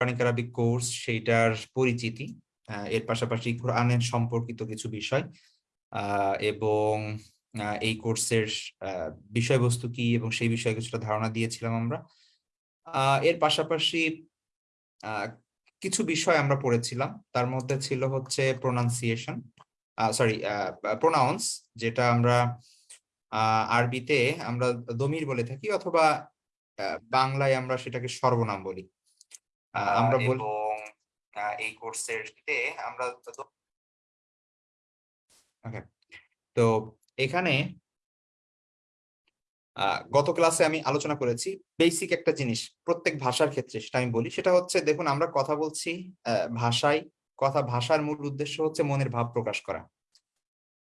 Quranic Arabic course সেইটার পরিচিতি এর পাশাপাশি কোরআনের সম্পর্কিত কিছু বিষয় এবং এই কোর্সের বিষয়বস্তু কি এবং সেই বিষয়ে কিছুটা ধারণা দিয়েছিলাম আমরা। এর পাশাপাশি কিছু বিষয় আমরা পড়েছিলাম। তার মধ্যে ছিল হচ্ছে প্রোনাউন্সিয়েশন সরি প্রোনাউন্স যেটা আমরা আরবিতে আমরা দমির বলে থাকি অথবা বাংলায় আমরা সেটাকে সর্বনাম বলি। আমরা বলি এই কোর্সের আমরা ওকে তো এখানে আহ, গত ক্লাসে আমি আলোচনা করেছি বেসিক একটা জিনিস প্রত্যেক ভাষার ক্ষেত্রে সেটা আমি বলি সেটা হচ্ছে দেখুন আমরা কথা বলছি ভাষায় কথা ভাষার মূল উদ্দেশ্য হচ্ছে মনের ভাব প্রকাশ করা।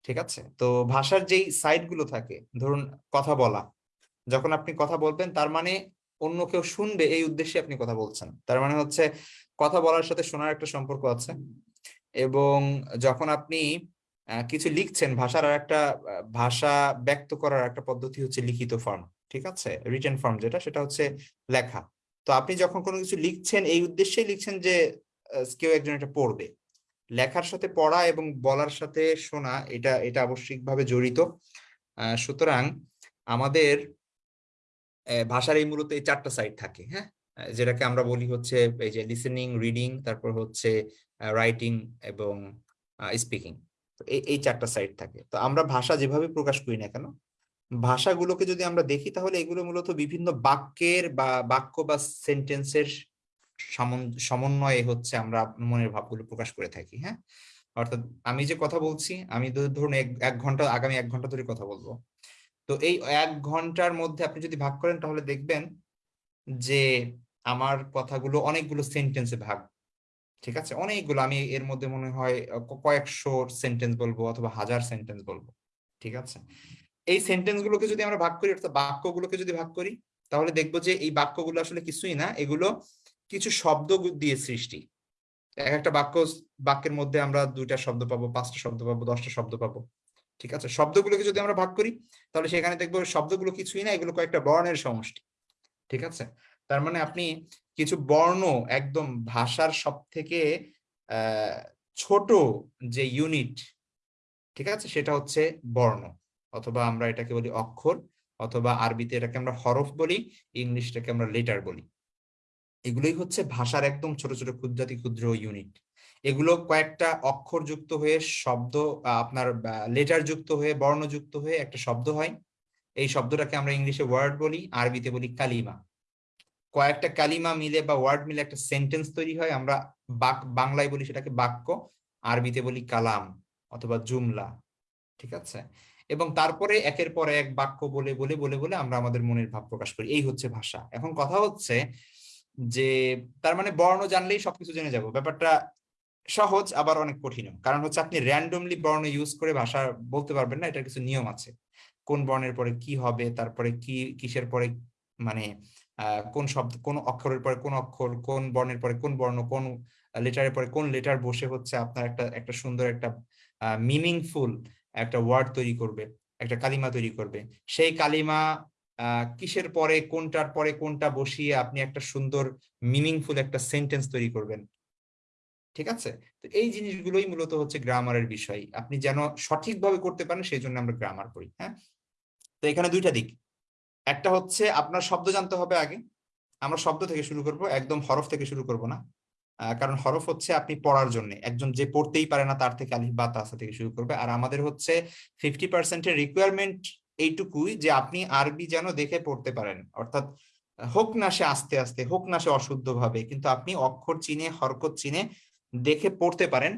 ঠিক আছে? তো ভাষার যেই সাইডগুলো থাকে ধরুন কথা বলা যখন আপনি কথা বলবেন তার মানে অন্য কেউ শুনবে এই উদ্দেশ্যে আপনি কথা বলছেন। তার মানে হচ্ছে কথা বলার সাথে শোনার একটা সম্পর্ক আছে। এবং যখন আপনি কিছু লিখছেন, ভাষার আর একটা ভাষা ব্যক্ত করার একটা পদ্ধতি হচ্ছে লিখিত ফর্ম ঠিক আছে? রিটেন ফর্ম যেটা, সেটা হচ্ছে লেখা। তো আপনি যখন কোনো কিছু লিখছেন, এই উদ্দেশ্যেই লিখছেন যে কেউ একজন এটা পড়বে। লেখার সাথে পড়া এবং বলার সাথে শোনা, এটা এটা আবশ্যিকভাবে জড়িত। সুতরাং আমাদের ভাষার এই মূলত এই চারটা সাইড থাকে হ্যাঁ? যেটাকে আমরা বলি হচ্ছে এই যে লিসেনিং রিডিং তারপর হচ্ছে রাইটিং এবং স্পিকিং এই চারটা সাইড থাকে। তো আমরা ভাষা যেভাবে প্রকাশ করি না কেন, ভাষাগুলোকে যদি আমরা দেখি তাহলে এগুলো মূলত বিভিন্ন বাক্যের বা বাক্য বা সেন্টেন্সের সমন্বয়ে হচ্ছে আমরা মনের ভাবগুলো প্রকাশ করে থাকি হ্যাঁ? অর্থাৎ আমি যে কথা বলছি, আমি ধরুন এক ঘণ্টা, আগামী এক ঘণ্টা ধরে কথা বলব। তো এই এক ঘণ্টার মধ্যে আপনি যদি ভাগ করেন, তাহলে দেখবেন যে আমার কথাগুলো অনেকগুলো সেন্টেন্সে ভাগ। ঠিক আছে? অনেকগুলো। আমি এর মধ্যে মনে হয় কয়েকশো সেন্টেন্স বলব অথবা হাজার সেন্টেন্স বলব। ঠিক আছে? এই সেন্টেন্স গুলোকে যদি আমরা ভাগ করি, অর্থাৎ বাক্যগুলোকে যদি ভাগ করি, তাহলে দেখব যে এই বাক্যগুলো আসলে কিছুই না। এগুলো কিছু শব্দ দিয়ে সৃষ্টি। এক একটা বাক্য বাক্যের মধ্যে আমরা দুইটা শব্দ পাবো, পাঁচটা শব্দ পাবো, দশটা শব্দ পাবো। ঠিক আছে? শব্দগুলোকে যদি আমরা ভাগ করি, তাহলে সেখানে দেখব শব্দগুলো কিছুই না, এগুলো কয়েকটা বর্ণের সমষ্টি। ঠিক আছে? তার মানে আপনি কিছু বর্ণ একদম ভাষার সব থেকে ছোট যে ইউনিট ঠিক আছে? সেটা হচ্ছে বর্ণ। অথবা আমরা এটাকে বলি অক্ষর, অথবা আরবিতে এটাকে আমরা হরফ বলি, ইংলিশটাকে আমরা লেটার বলি। এগুলোই হচ্ছে ভাষার একদম ছোট ছোট ক্ষুদ্রাতি ক্ষুদ্র ইউনিট এগুলো কয়েকটা অক্ষর যুক্ত হয়ে শব্দ আপনার লেটার যুক্ত হয়ে বর্ণ যুক্ত হয়ে একটা শব্দ হয়। এই শব্দটাকে আমরা ইংলিশে ওয়ার্ড বলি, আরবিতে বলি কালিমা। কয়েকটা কালিমা মিলে বা ওয়ার্ড মিলে একটা সেন্টেন্স তৈরি হয়, আমরা বাক, বাংলায় বলি সেটাকে বাক্য, আরবিতে বলি কালাম অথবা জুমলা, ঠিক আছে? এবং তারপরে একের পর এক বাক্য বলে বলে বলে বলে আমরা আমাদের মনের ভাব প্রকাশ করি। এই হচ্ছে ভাষা। এখন কথা হচ্ছে যে, তার মানে বর্ণ জানলেই সবকিছু জেনে যাব। ব্যাপারটা সহজ, আবার অনেক কঠিন কারণ হচ্ছে আপনি র্যান্ডমলি বর্ণ ইউজ করে ভাষা বলতে পারবেন না, এটার কিছু নিয়ম আছে। কোন বর্ণের পরে কি হবে, তারপরে কি, কিসের পরে মানে কোন শব্দ, কোন অক্ষরের পরে কোন অক্ষর, কোন বর্ণের পরে কোন বর্ণ, কোন লেটারের পরে কোন লেটার বসে হচ্ছে আপনার একটা একটা সুন্দর একটা মিনিংফুল একটা ওয়ার্ড তৈরি করবে, একটা কালিমা তৈরি করবে। সেই কালিমা কিসের পরে, কোনটার পরে কোনটা বসিয়ে আপনি একটা সুন্দর মিনিংফুল একটা সেন্টেন্স তৈরি করবেন। ঠিক আছে? তো এই জিনিসগুলোই মূলত হচ্ছে গ্রামারের বিষয়। আপনি যেন সঠিকভাবে করতে পারেন, সেই জন্য আমরা গ্রামার করি হ্যাঁ? তো এখানে দুইটা দিক। একটা হচ্ছে আপনার শব্দ জানতে হবে আগে। আমরা শব্দ থেকে শুরু করব, একদম হরফ থেকে শুরু করব না। কারণ হরফ হচ্ছে আপনি পড়ার জন্য। একজন যে পড়তেই পারে না, তার থেকে আলিফ বা তাসা থেকে শুরু করবে। আর আমাদের হচ্ছে ফিফটি পার্সেন্টের রিকোয়ারমেন্ট এইটুকুই যে আপনি আরবি যেন দেখে পড়তে পারেন। অর্থাৎ হোক না সে আস্তে আস্তে, হোক না সে অশুদ্ধ ভাবে কিন্তু আপনি অক্ষর চিনে, হরকত চিনে দেখে পড়তে পারেন,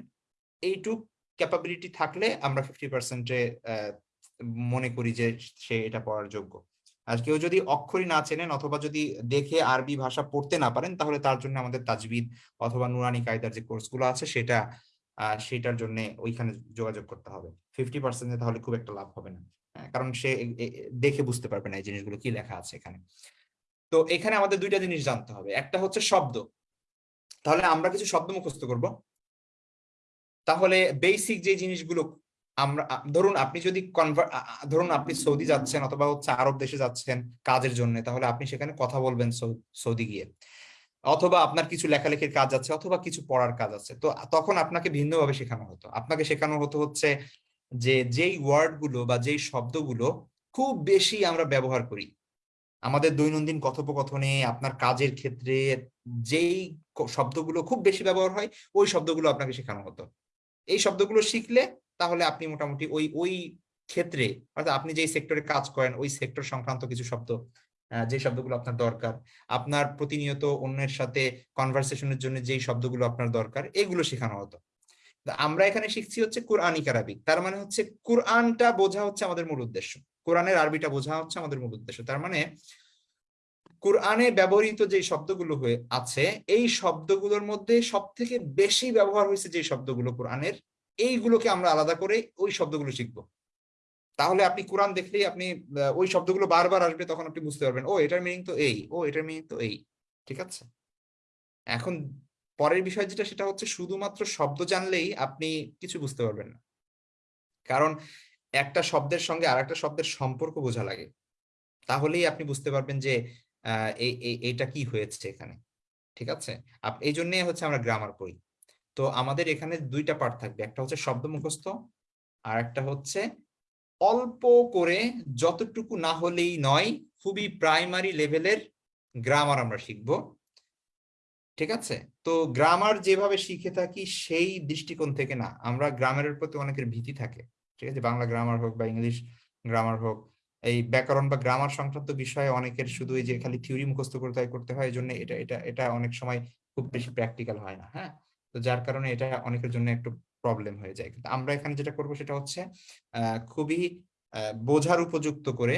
এইটুক ক্যাপাবিলিটি থাকলে আমরা ফিফটি পার্সেন্টে মনে করি যে সে এটা পড়ার যোগ্য। আর কেউ যদি অক্ষরই না চেনেন অথবা যদি দেখে আরবি ভাষা পড়তে না পারেন, তাহলে তার জন্য আমাদের তাজবিদ অথবা নুরানি কায়দার যে কোর্সগুলো আছে সেটা সেটার জন্য ওইখানে যোগাযোগ করতে হবে। ফিফটি পার্সেন্টে তাহলে খুব একটা লাভ হবে না। কারণ সে দেখে বুঝতে পারবে না এই জিনিসগুলো কি লেখা আছে এখানে। তো এখানে আমাদের দুইটা জিনিস জানতে হবে। একটা হচ্ছে শব্দ। তাহলে আমরা কিছু শব্দ মুখস্থ করব। তাহলে বেসিক যে জিনিসগুলো আমরা ধরুন আপনি যদি কনভার্ট ধরুন আপনি সৌদি যাচ্ছেন অথবা হচ্ছে আরব দেশে যাচ্ছেন কাজের জন্য, তাহলে আপনি সেখানে কথা বলবেন সৌদি গিয়ে। অথবা আপনার কিছু লেখালেখির কাজ আছে অথবা কিছু পড়ার কাজ আছে। তো তখন আপনাকে ভিন্নভাবে শেখানো হতো। আপনাকে শেখানো হতো হচ্ছে যে যেই ওয়ার্ডগুলো বা যেই শব্দগুলো খুব বেশি আমরা ব্যবহার করি। আমাদের দৈনন্দিন কথোপকথনে, আপনার কাজের ক্ষেত্রে যেই শব্দগুলো খুব বেশি ব্যবহার হয়, ওই শব্দগুলো আপনাকে শেখানো হতো। এই শব্দগুলো শিখলে তাহলে আপনি মোটামুটি ওই ওই ক্ষেত্রে অর্থাৎ আপনি যেই সেক্টরে কাজ করেন, ওই সেক্টর সংক্রান্ত কিছু শব্দ যে শব্দগুলো আপনার দরকার, আপনার প্রতিনিয়ত অন্যের সাথে কনভারসেশনের জন্য যেই শব্দগুলো আপনার দরকার, এগুলো শেখানো হতো। আমরা এখানে শিখছি হচ্ছে কোরআনিক আরবিক তার মানে হচ্ছে কোরআনটা বোঝা হচ্ছে আমাদের মূল উদ্দেশ্য। কোরআনের আরবিটা বোঝা হচ্ছে আমাদের মূল উদ্দেশ্য। তার মানে কোরআনে ব্যবহৃত যে শব্দগুলো হয়ে আছে, এই শব্দগুলোর মধ্যে সব থেকে বেশি ব্যবহার হয়েছে যে শব্দগুলো কোরআনের, এইগুলোকে আমরা আলাদা করে ওই শব্দগুলো শিখব। তাহলে আপনি কোরআন দেখলেই আপনি ওই শব্দগুলো বারবার আসবে, তখন আপনি বুঝতে পারবেন, ও, এটার মিনিং তো এই, ও, এটার মিনিং তো এই, ঠিক আছে? এখন পরের বিষয় যেটা, সেটা হচ্ছে শুধুমাত্র শব্দ জানলেই আপনি কিছু বুঝতে পারবেন না। কারণ একটা শব্দের সঙ্গে আর একটা শব্দের সম্পর্ক বোঝা লাগে। তাহলেই আপনি বুঝতে পারবেন যে এইটা কি হয়েছে এখানে। ঠিক আছে? এই জন্যই হচ্ছে আমরা গ্রামার পড়ি। তো আমাদের এখানে দুইটা পার্ট থাকবে। একটা হচ্ছে শব্দ মুখস্থ আর একটা হচ্ছে অল্প করে যতটুকু না হলেই নয়, খুবই প্রাইমারি লেভেলের গ্রামার আমরা শিখব। ঠিক আছে? তো গ্রামার যেভাবে শিখে থাকি, সেই দৃষ্টিকোণ থেকে না, আমরা গ্রামারের প্রতি অনেকের ভীতি থাকে। ঠিক আছে? বাংলা গ্রামার হোক বা ইংলিশ গ্রামার হোক, এই ব্যাকরণ বা গ্রামার সংক্রান্ত বিষয়ে অনেকের শুধু এই যে খালি থিওরি মুখস্থ করতে হয় করতে হয় এই জন্য এটা এটা এটা অনেক সময় খুব বেশি প্র্যাকটিক্যাল হয় না হ্যাঁ? তো যার কারণে এটা অনেকের জন্য একটু প্রবলেম হয়ে যায়। কিন্তু আমরা এখানে যেটা করব সেটা হচ্ছে খুবই বোঝার উপযুক্ত করে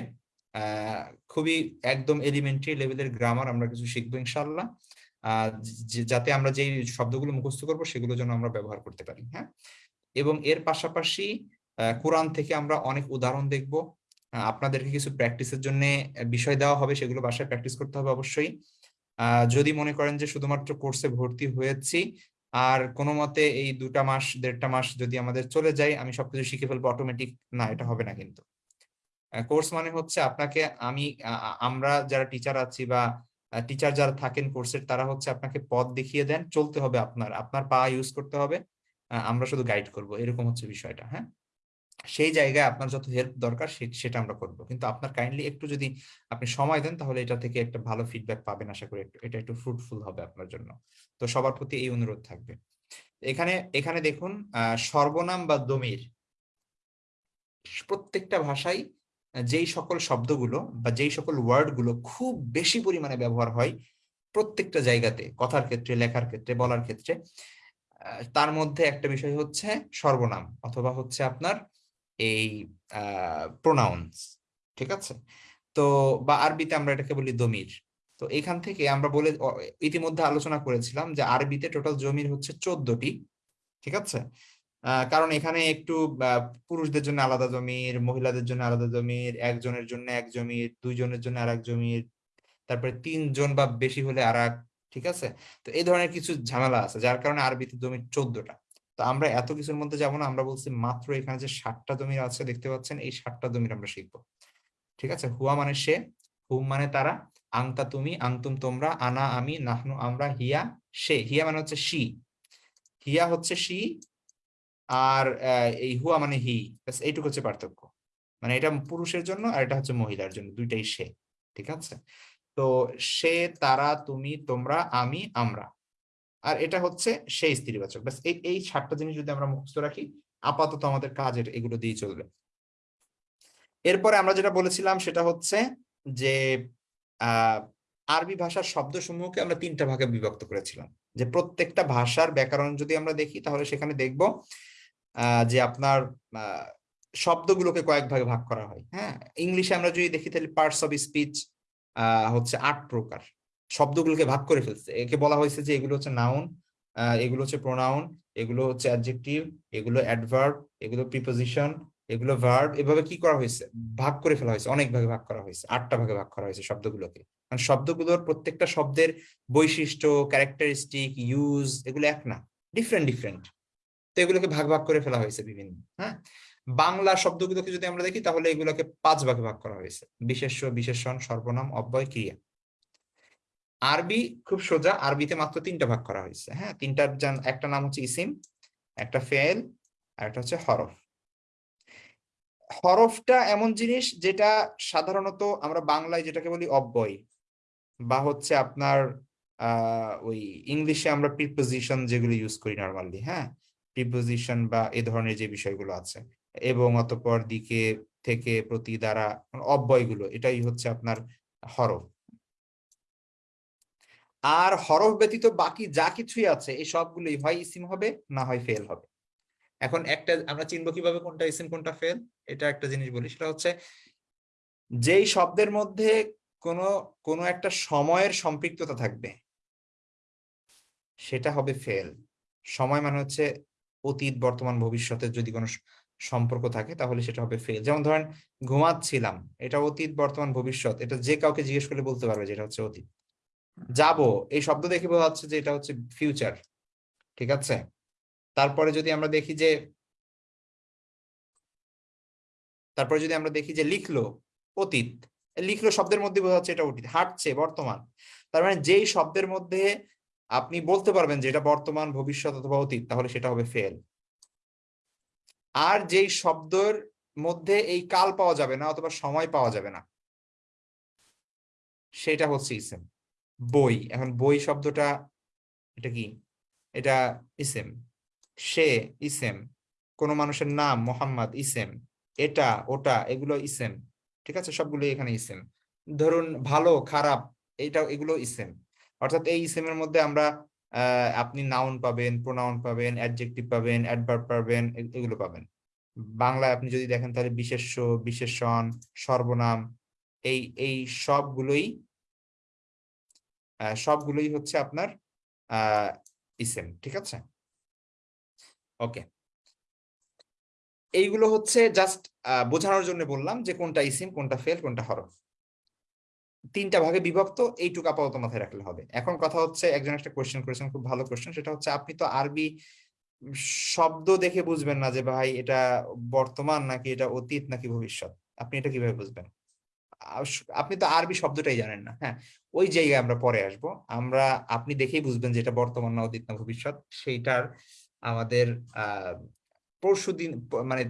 খুবই একদম এলিমেন্টারি লেভেলের গ্রামার আমরা কিছু শিখব ইনশাল্লাহ যাতে আমরা যেই শব্দগুলো মুখস্থ করব সেগুলো যেন আমরা ব্যবহার করতে পারি হ্যাঁ? এবং এর পাশাপাশি কোরআন থেকে আমরা অনেক উদাহরণ দেখব। আপনাদেরকে কিছু প্র্যাকটিসের জন্য বিষয় দেওয়া হবে, সেগুলো বাসায় প্র্যাকটিস করতে হবে অবশ্যই। যদি মনে করেন যে শুধুমাত্র কোর্সে ভর্তি হয়েছি, আর কোনো মতে এই দুটা মাস, দেড়টা মাস যদি আমাদের চলে যায়, আমি সবকিছু শিখে ফেলব অটোমেটিক না, এটা হবে না কিন্তু। কোর্স মানে হচ্ছে আপনাকে, আমি আমরা যারা টিচার আছি বা টিচার যারা থাকেন কোর্সের তারা হচ্ছে আপনাকে পথ দেখিয়ে দেন, চলতে হবে আপনার আপনার পা ইউজ করতে হবে আমরা শুধু গাইড করব, এরকম হচ্ছে বিষয়টা হ্যাঁ? সেই জায়গায় আপনার যত হেল্প দরকার সেটা আমরা করব। কিন্তু আপনার কাইন্ডলি একটু যদি আপনি সময় দেন, তাহলে এটা থেকে একটা ভালো ফিডব্যাক পাবেন আশা করি। এটা একটু ফ্রুটফুল হবে আপনার জন্য। তো সবার প্রতি এই অনুরোধ থাকবে। এখানে এখানে দেখুন সর্বনাম বা দমির প্রত্যেকটা ভাষায় যেই সকল শব্দগুলো বা যেই সকল ওয়ার্ডগুলো খুব বেশি পরিমাণে ব্যবহার হয় প্রত্যেকটা জায়গাতে, কথার ক্ষেত্রে, লেখার ক্ষেত্রে, বলার ক্ষেত্রে। তার মধ্যে একটা বিষয় হচ্ছে সর্বনাম অথবা হচ্ছে আপনার এই প্রোনাউন্স ঠিক আছে? তো, বা আরবিতে আমরা এটাকে বলি দমির তো এখান থেকে আমরা বলে ইতিমধ্যে আলোচনা করেছিলাম যে আরবিতে টোটাল জমির হচ্ছে চোদ্দটি, ঠিক আছে? কারণ এখানে একটু পুরুষদের জন্য আলাদা জমির, মহিলাদের জন্য আলাদা জমির, একজনের জন্য এক জমির, দুইজনের জন্য আর এক জমির, তারপরে তিনজন বা বেশি হলে আর ঠিক আছে? তো এই ধরনের কিছু ঝামেলা আছে, যার কারণে আরবিতে জমির চোদ্দটা। তো আমরা এত কিছুর মধ্যে যাব না, আমরা বলছি মাত্র এখানে যে ষাটটা জমির আছে দেখতে পাচ্ছেন, এই ষাটটা জমির আমরা শিখব। ঠিক আছে? হুয়া মানে সে হুম মানে তারা, আংতা তুমি, আংতুম তোমরা, আনা আমি, নাহনু আমরা, হিয়া সে। হিয়া মানে হচ্ছে সি। হিয়া হচ্ছে সি আর এই হুয়া মানে হি। এইটুকু হচ্ছে পার্থক্য। মানে এটা পুরুষের জন্য আর এটা হচ্ছে মহিলার জন্য, দুইটাই সে। ঠিক আছে? তো সে, তারা, তুমি, তোমরা, আমি, আমরা। আর এটা হচ্ছে সেই স্ত্রীবাচক। ব্যাস, এই এই সাতটা জিনিস যদি আমরা মুখস্থ রাখি, আপাতত আমাদের কাজের এগুলো দিয়ে চলবে। এরপরে আমরা যেটা বলেছিলাম সেটা হচ্ছে যে আরবি ভাষার শব্দসমূহকে আমরা তিনটা ভাগে বিভক্ত করেছিলাম। যে প্রত্যেকটা ভাষার ব্যাকরণ যদি আমরা দেখি, তাহলে সেখানে দেখব যে আপনার শব্দগুলোকে কয়েক ভাগে ভাগ করা হয়। হ্যাঁ? ইংলিশে আমরা যদি দেখি, তাহলে পার্টস অফ স্পিচ হচ্ছে আট প্রকার। শব্দগুলোকে ভাগ করে ফেলছে। একে বলা হয়েছে যে এগুলো হচ্ছে নাউন এগুলো হচ্ছে প্রোনাউন এগুলো হচ্ছে অ্যাডজেক্টিভ এগুলো অ্যাডভার্ব এগুলো প্রিপোজিশন এগুলো ভার্ব এভাবে কি করা হয়েছে? ভাগ করে ফেলা হয়েছে, অনেক ভাগে ভাগ করা হয়েছে, আটটা ভাগে ভাগ করা হয়েছে শব্দগুলোকে। মানে শব্দগুলোর প্রত্যেকটা শব্দের বৈশিষ্ট্য ক্যারেক্টারিস্টিক ইউজ এগুলো এক না ডিফারেন্ট ডিফারেন্ট তো এগুলোকে ভাগ ভাগ করে ফেলা হয়েছে বিভিন্ন হ্যাঁ? বাংলা শব্দগুলোকে যদি আমরা দেখি, তাহলে এগুলোকে পাঁচ ভাগে ভাগ করা হয়েছে। বিশেষ্য, বিশেষণ, সর্বনাম, অব্যয়, ক্রিয়া। আরবি খুব সোজা, আরবিতে মাত্র তিনটা ভাগ করা হয়েছে। হ্যাঁ তিনটার একটা নাম হচ্ছে ইসিম, একটা ফেল, আর একটা হচ্ছে হরফ। হরফটা এমন জিনিস যেটা সাধারণত আমরা বাংলায় যেটাকে বলি অব্যয়, বা হচ্ছে আপনার ওই ইংলিশে আমরা প্রিপোজিশন যেগুলো ইউজ করি নর্মালি হ্যাঁ? প্রিপোজিশন বা এ ধরনের যে বিষয়গুলো আছে, এবং অতপর দিকে থেকে প্রতি দ্বারা অব্যয়গুলো, এটাই হচ্ছে আপনার হরফ। আর হরফ ব্যতীত বাকি যা কিছুই আছে, এই সবগুলোই হয় ইসিম হবে, না হয় ফেল হবে। এখন একটা আমরা চিনবো কীভাবে কোনটা ইসিম, কোনটা ফেল? এটা একটা জিনিস বলি, সেটা হচ্ছে যেই শব্দের মধ্যে কোনো কোনো একটা সময়ের সম্পৃক্ততা থাকবে, সেটা হবে ফেল। সময় মানে হচ্ছে অতীত, বর্তমান ভবিষ্যতের যদি কোনো সম্পর্ক থাকে, তাহলে সেটা হবে ফেল। যেমন ধরেন, ঘুমাচ্ছিলাম, এটা অতীত, বর্তমান, ভবিষ্যৎ, এটা যে কাউকে জিজ্ঞেস করলে বলতে পারবে যেটা হচ্ছে অতীত। যাব, এই শব্দ দেখে বোঝা যাচ্ছে যে এটা হচ্ছে ফিউচার ঠিক আছে? তারপরে যদি আমরা দেখি যে, তারপরে যদি আমরা দেখি যে লিখলো অতীত লিখলো শব্দের মধ্যে বোঝা যাচ্ছে এটা অতীত, হাঁটছে বর্তমান, তার মানে যেই শব্দের মধ্যে আপনি বলতে পারবেন যে এটা বর্তমান, ভবিষ্যৎ অথবা অতীত, তাহলে সেটা হবে ফেল আর যেই শব্দের মধ্যে এই কাল পাওয়া যাবে না অথবা সময় পাওয়া যাবে না, সেটা হচ্ছে ইসেম বই, এখন বই শব্দটা এটা কি? এটা ইসেম। সে ইসেম। কোন মানুষের নাম মোহাম্মদ ইসেম। এটা, ওটা, এগুলো ইসেম। ঠিক আছে? সবগুলো এখানে ইসেম। ধরুন ভালো, খারাপ এইটা এগুলো ইসেম। অর্থাৎ এই ইসেমের মধ্যে আমরা আপনি নাউন পাবেন প্রোনাউন পাবেন অ্যাডজেক্টিভ পাবেন অ্যাডভার্ব পাবেন এগুলো পাবেন। বাংলায় আপনি যদি দেখেন তাহলে বিশেষ্য, বিশেষণ, সর্বনাম, এই এই সবগুলোই সবগুলোই হচ্ছে আপনার ইসেম, ঠিক আছে? ওকে। এইগুলো হচ্ছে জাস্ট বোঝানোর জন্য বললাম যে কোনটা ইসিম, কোনটা ফেল, কোনটা হরফ। তিনটা ভাগে বিভক্ত, এইটুকু আপাতত মাথায় রাখলে হবে। এখন কথা হচ্ছে, একজন একটা কোয়েশ্চেন করেছেন, খুব ভালো কোয়েশ্চেন সেটা হচ্ছে আপনি তো আরবি শব্দ দেখে বুঝবেন না যে ভাই এটা বর্তমান নাকি এটা অতীত নাকি ভবিষ্যৎ। আপনি এটা কীভাবে বুঝবেন? আপনি তো আরবি শব্দটাই জানেন না হ্যাঁ? ওই জায়গায় আমরা পরে আসব। আমরা, আপনি দেখেই বুঝবেন যেটা বর্তমান না অতীত না ভবিষ্যৎ। সেইটার আমাদের আহ দিন মানে